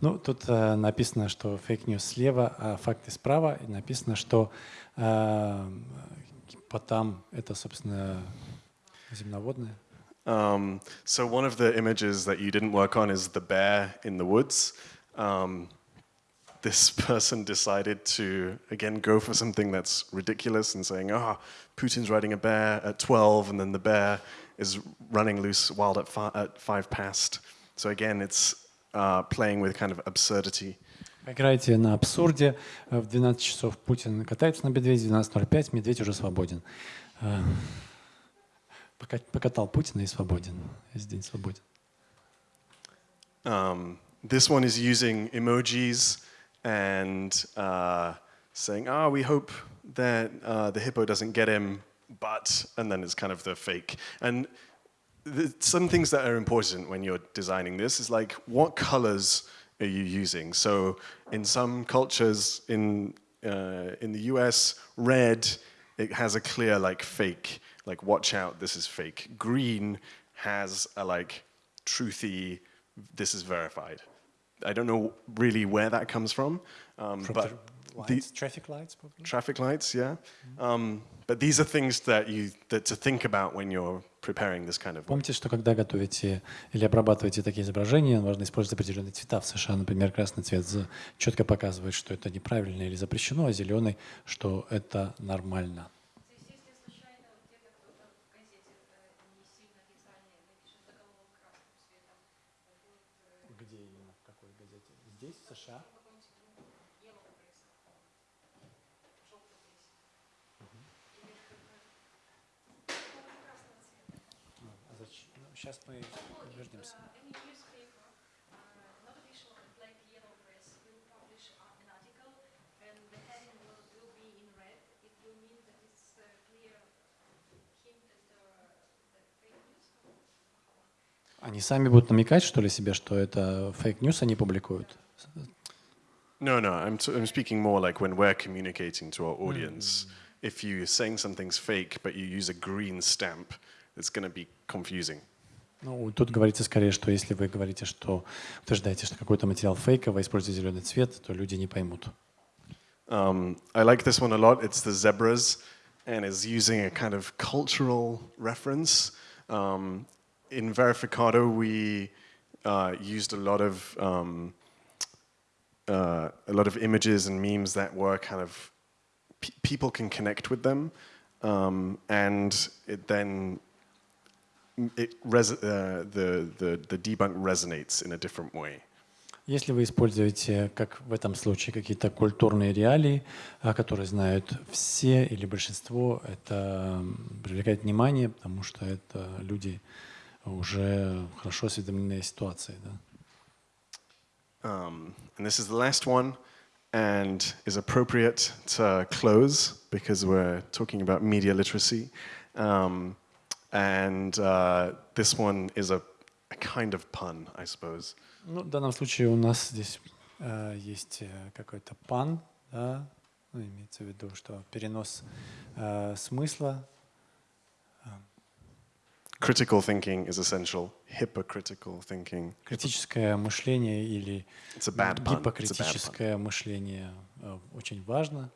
Ну, тут э, написано, что фейк-ньюс слева, а факты справа. И написано, что э, гипотам — это, собственно, земноводное. Um, so one of the images that you didn't work on is the bear in the woods. Um, this person decided to again go for something that's ridiculous and saying, "Ah, Putin's riding a bear at 12, and then the bear is running loose wild at, fi- at five past." So again, it's uh, playing with kind of absurdity. Играете на абсурде. Э, В 12 часов Путин катается на медведе, в 12.05 медведь уже свободен. Э, пока- Покатал Путина и свободен. Весь день свободен. Um, this one is using emojis and uh, saying, "Ah, we hope that uh, the hippo doesn't get him," but and then it's kind of the fake. And the, some things that are important when you're designing this is like, what colors are you using? So in some cultures in uh, in the U.S., red it has a clear like fake, like watch out, this is fake. Green has a like truthy, this is verified. I don't know really where that comes from, um, From but the the lights, traffic lights, probably. traffic lights, yeah. Um, but these are things that you that to think about when you're preparing this kind of. Помните, что когда готовите или обрабатываете такие изображения, важно использовать определенные цвета. В США, например, красный цвет четко показывает, что это неправильно или запрещено, а зеленый, что это нормально. Где именно? В какой газете? Здесь, в США? Сейчас мы вернемся. Они сами будут намекать, что ли, себе, что это фейк-ньюс они публикуют? No, no. I'm I'm speaking more like when we're communicating to our audience. If you're saying something's fake, but you use a green stamp, it's going to be confusing. Ну, тут говорится скорее, что если вы говорите, что утверждаете, что какой-то материал фейковый, используете зеленый цвет, то люди не поймут. Um, I like this one a lot. It's the zebras, and is using a kind of cultural reference. Um, in Verificado, we uh, used a lot of um, uh, a lot of images and memes that were kind of pe- people can connect with them, um, and it then it res- uh, the, the the debunk resonates in a different way. Если вы используете, как в этом случае, какие-то культурные реалии, а, которые знают все или большинство, это м, привлекает внимание, потому что это люди уже хорошо осведомлены о ситуации. Да? Um, and this is the last one and is appropriate to close because we're talking about media literacy. Um, and uh, this one is a, a kind of pun, I suppose. Ну, в данном случае у нас здесь э, есть э, какой-то пан, да, ну, имеется в виду, что перенос э, смысла. Critical thinking is essential, hypocritical thinking. Критическое мышление или It's a bad pun. It's a bad pun. гипокритическое мышление э, очень важно.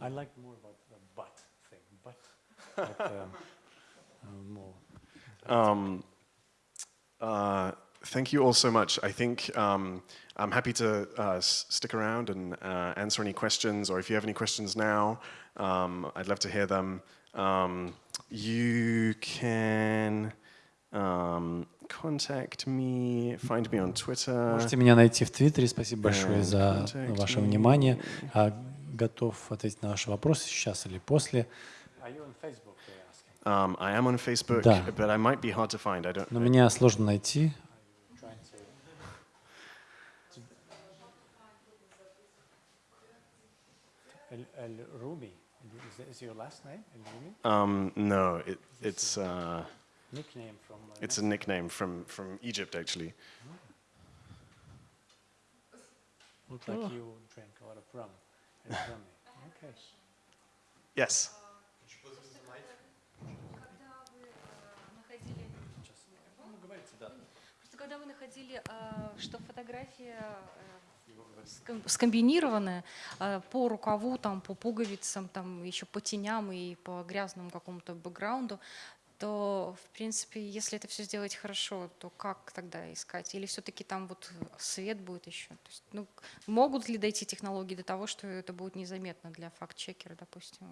I like more about the but thing, but, but uh, uh, more. Um, uh, thank you all so much. I think um, I'm happy to uh, s- stick around and uh, answer any questions, or if you have any questions now, um, I'd love to hear them. Um, you can um, contact me, find me on Twitter. Можете меня найти в Твиттере. Спасибо большое за ваше me. внимание. А, Готов ответить на ваши вопросы сейчас или после. Um, I am on Facebook, Да. but I might be hard to find. I don't. Но меня сложно найти. Руми. Is your last name? Um, no, it, it's uh, Nickname from. Uh, It's a nickname from, from Egypt, actually. Looks like you drank a lot of rum. It's rummy. Okay. Yes. Просто когда вы находили, а, что фотография э, ском- скомбинированная а, по рукаву, там, по пуговицам, там, еще по теням и по грязному какому-то бэкграунду, то, в принципе, если это все сделать хорошо, то как тогда искать? Или все-таки там вот свет будет еще? То есть, ну, могут ли дойти технологии до того, что это будет незаметно для факт-чекера, допустим?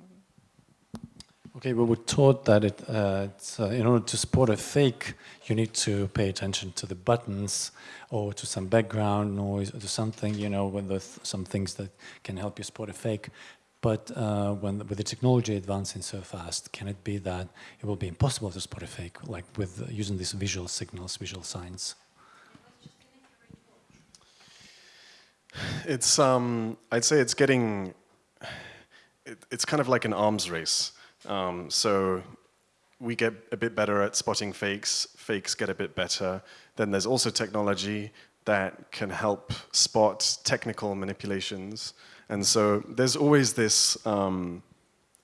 Okay, we were taught that it, uh, uh, in order to spot a fake, you need to pay attention to the buttons or to some background noise or to something, you know, with some things that can help you spot a fake. But uh, when with the technology advancing so fast, can it be that it will be impossible to spot a fake, like with using these visual signals, visual signs? It's um, I'd say it's getting. It, it's kind of like an arms race. Um, so we get a bit better at spotting fakes, fakes get a bit better. Then there's also technology that can help spot technical manipulations. And so there's always this um,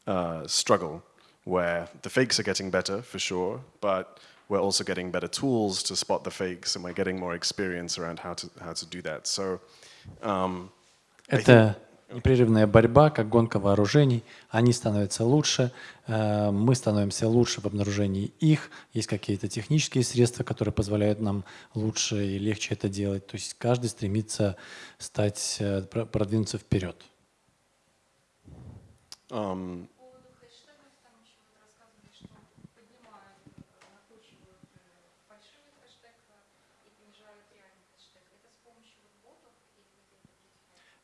uh, struggle where the fakes are getting better for sure, but we're also getting better tools to spot the fakes and we're getting more experience around how to, how to do that. So um, at the непрерывная борьба, как гонка вооружений. Они становятся лучше, э, мы становимся лучше в обнаружении их. Есть какие-то технические средства, которые позволяют нам лучше и легче это делать. То есть каждый стремится стать, э, про- продвинуться вперед.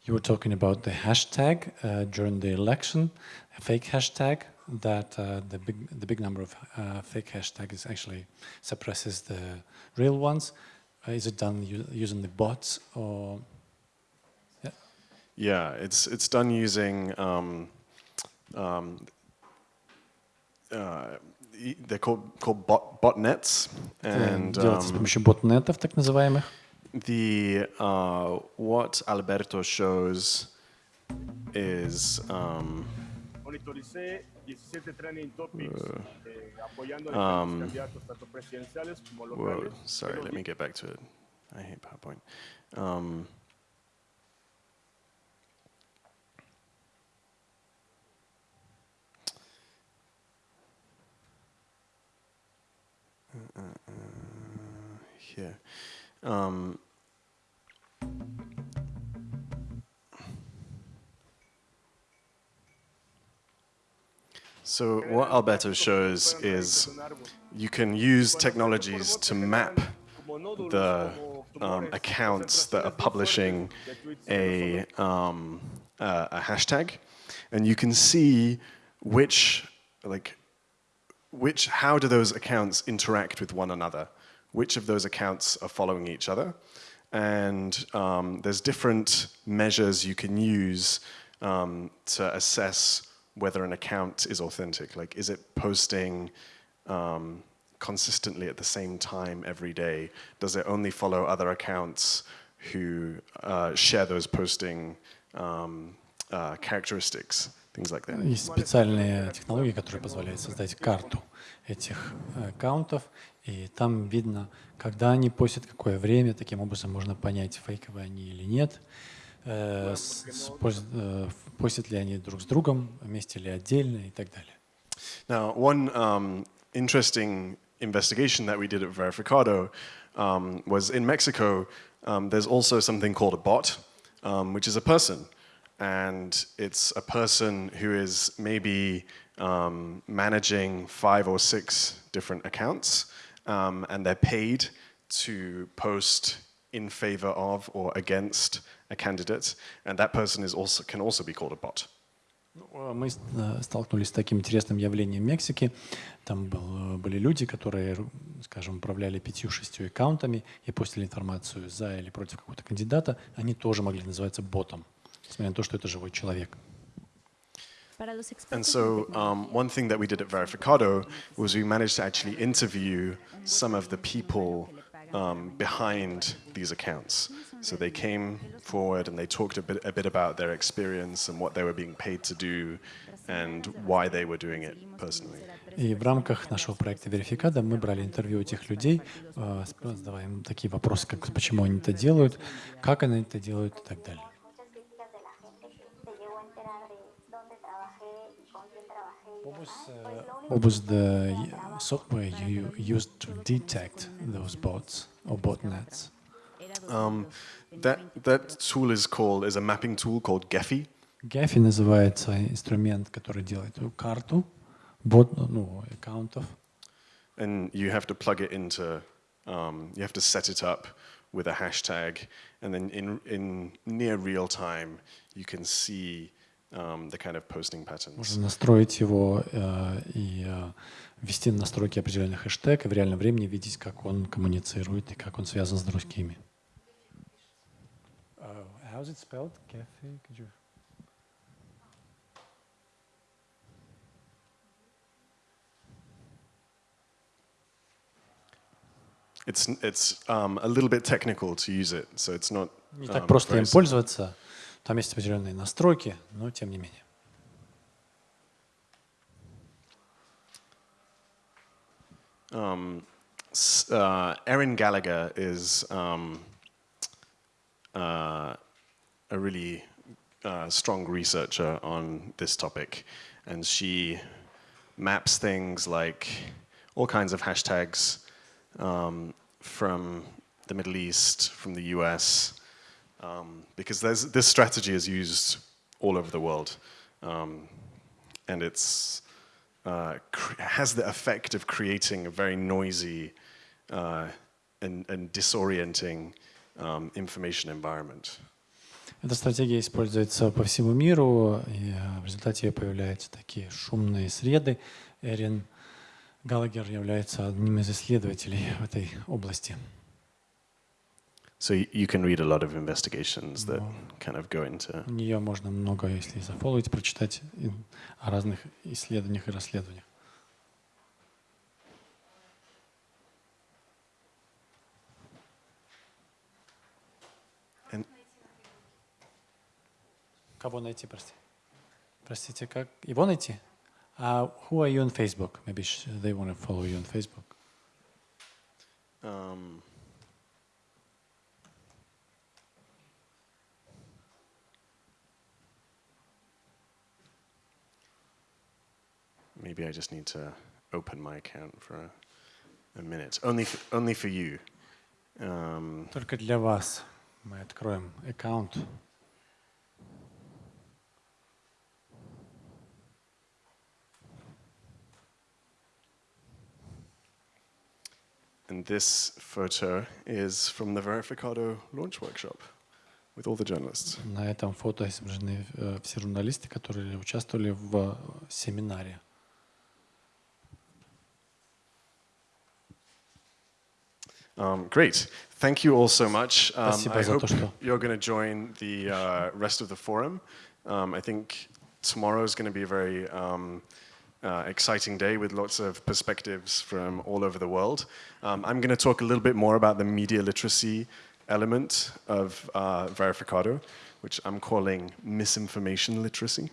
You were talking about the hashtag uh, during the election, a fake hashtag. That uh, the big the big number of uh, fake hashtags actually suppresses the real ones. Uh, is it done u- using the bots or? Yeah, it's it's done using um, um, uh, e- they're called called bot, botnets, Это and делается с um, помощью ботнетов, так называемых. the uh, what Alberto shows is um, uh, um, sorry, let me get back to it. I hate PowerPoint. Um, uh, uh, uh here. Um, so what Alberto shows is you can use technologies to map the um, accounts that are publishing a, um, uh, a hashtag, and you can see which, like, which, how do those accounts interact with one another? Which of those accounts are following each other? And um, there's different measures you can use um, to assess whether an account is authentic. Like, is it posting um, consistently at the same time every day? Does it only follow other accounts who uh, share those posting um, uh, characteristics? Things like that. Есть специальные технологии, которые позволяют создать карту этих э, аккаунтов, и там видно, когда они постят, какое время. Таким образом можно понять, фейковые они или нет. Э, с- с- пос- э, постят ли они друг с другом, вместе или отдельно и так далее. Now, one um, interesting investigation that we did at Verificado um, was in Mexico. Um, there's also something called a bot, um, which is a person, and it's a person who is maybe um, managing five or six different accounts, um, and they're paid to post in favor of or against a candidate, and that person is also can also be called a bot. Ну, Мы с- э, столкнулись с таким интересным явлением в Мексике. Там был- были люди, которые, скажем, управляли пятью-шестью аккаунтами и постили информацию за или против какого-то кандидата. Они тоже могли называться ботом, несмотря на то, что это живой человек. And so um, one thing that we did at Verificado was we managed to actually interview some of the people um, behind these accounts. So they came forward and they talked a bit, a bit about their experience and what they were being paid to do and why they were doing it personally. И в рамках нашего проекта Верификада мы брали интервью у этих людей, э, задавая им такие вопросы, как почему они это делают, как они это делают и так далее. What was, uh, what was the software you used to detect those bots or botnets? Um, that, that tool is called, is a mapping tool called Gephi. Gephi называется инструмент, который делает карту бот, ну, аккаунтов. And you have to plug it into, um, you have to set it up with a hashtag, and then in, in near real time, you can see um, the kind of posting patterns. Можно настроить его э, и э, ввести настройки определенных хэштег и в реальном времени видеть, как он коммуницирует и как он связан с другими. Uh, how's it spelled? Gephi? Could you... It's, it's um, a little bit technical to use it, so it's not Не так um, просто very им пользоваться. Там есть определенные настройки, но тем не менее. Um, s- uh, Erin Gallagher is um, uh, a really uh, strong researcher on this topic, and she maps things like all kinds of hashtags um, from the Middle East, from the US, um, because there's, this strategy is used all over the world, um, and it's uh, cr- has the effect of creating a very noisy uh, and, and disorienting um, information environment. Эта стратегия используется по всему миру, и э, в результате ее появляются такие шумные среды. Эрин Галагер является одним из исследователей в этой области. So you can read a lot of investigations that kind of go into. Нее можно много, если зафолловить, прочитать о разных исследованиях и расследованиях. And Кого найти, прости? Простите, как? Его найти? Uh, who are you on Facebook? Maybe they want to follow you on Facebook. um, maybe I just need to open my account for a, a minute. Only, f- only for you. Um, Только для вас мы откроем аккаунт. And this photo is from the Verificado launch workshop with all the journalists. На этом фото изображены э, все журналисты, которые участвовали в э, семинаре. Um, great. Thank you all so much. Um, I hope you're going to join the uh, rest of the forum. Um, I think tomorrow is going to be a very um, uh, exciting day with lots of perspectives from all over the world. Um, I'm going to talk a little bit more about the media literacy element of uh, Verificado, which I'm calling misinformation literacy.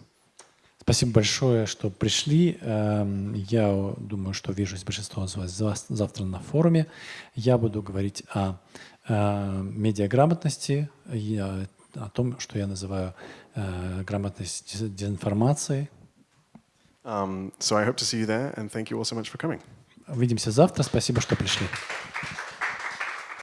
Спасибо большое, что пришли. Эм, Я думаю, что вижусь большинство из вас зав- завтра на форуме. Я буду говорить о э, медиаграмотности, о, том, что я называю э, грамотность дез- дезинформации. Um, so I hope to see you there, and thank you all so much for coming. Увидимся завтра. Спасибо, что пришли.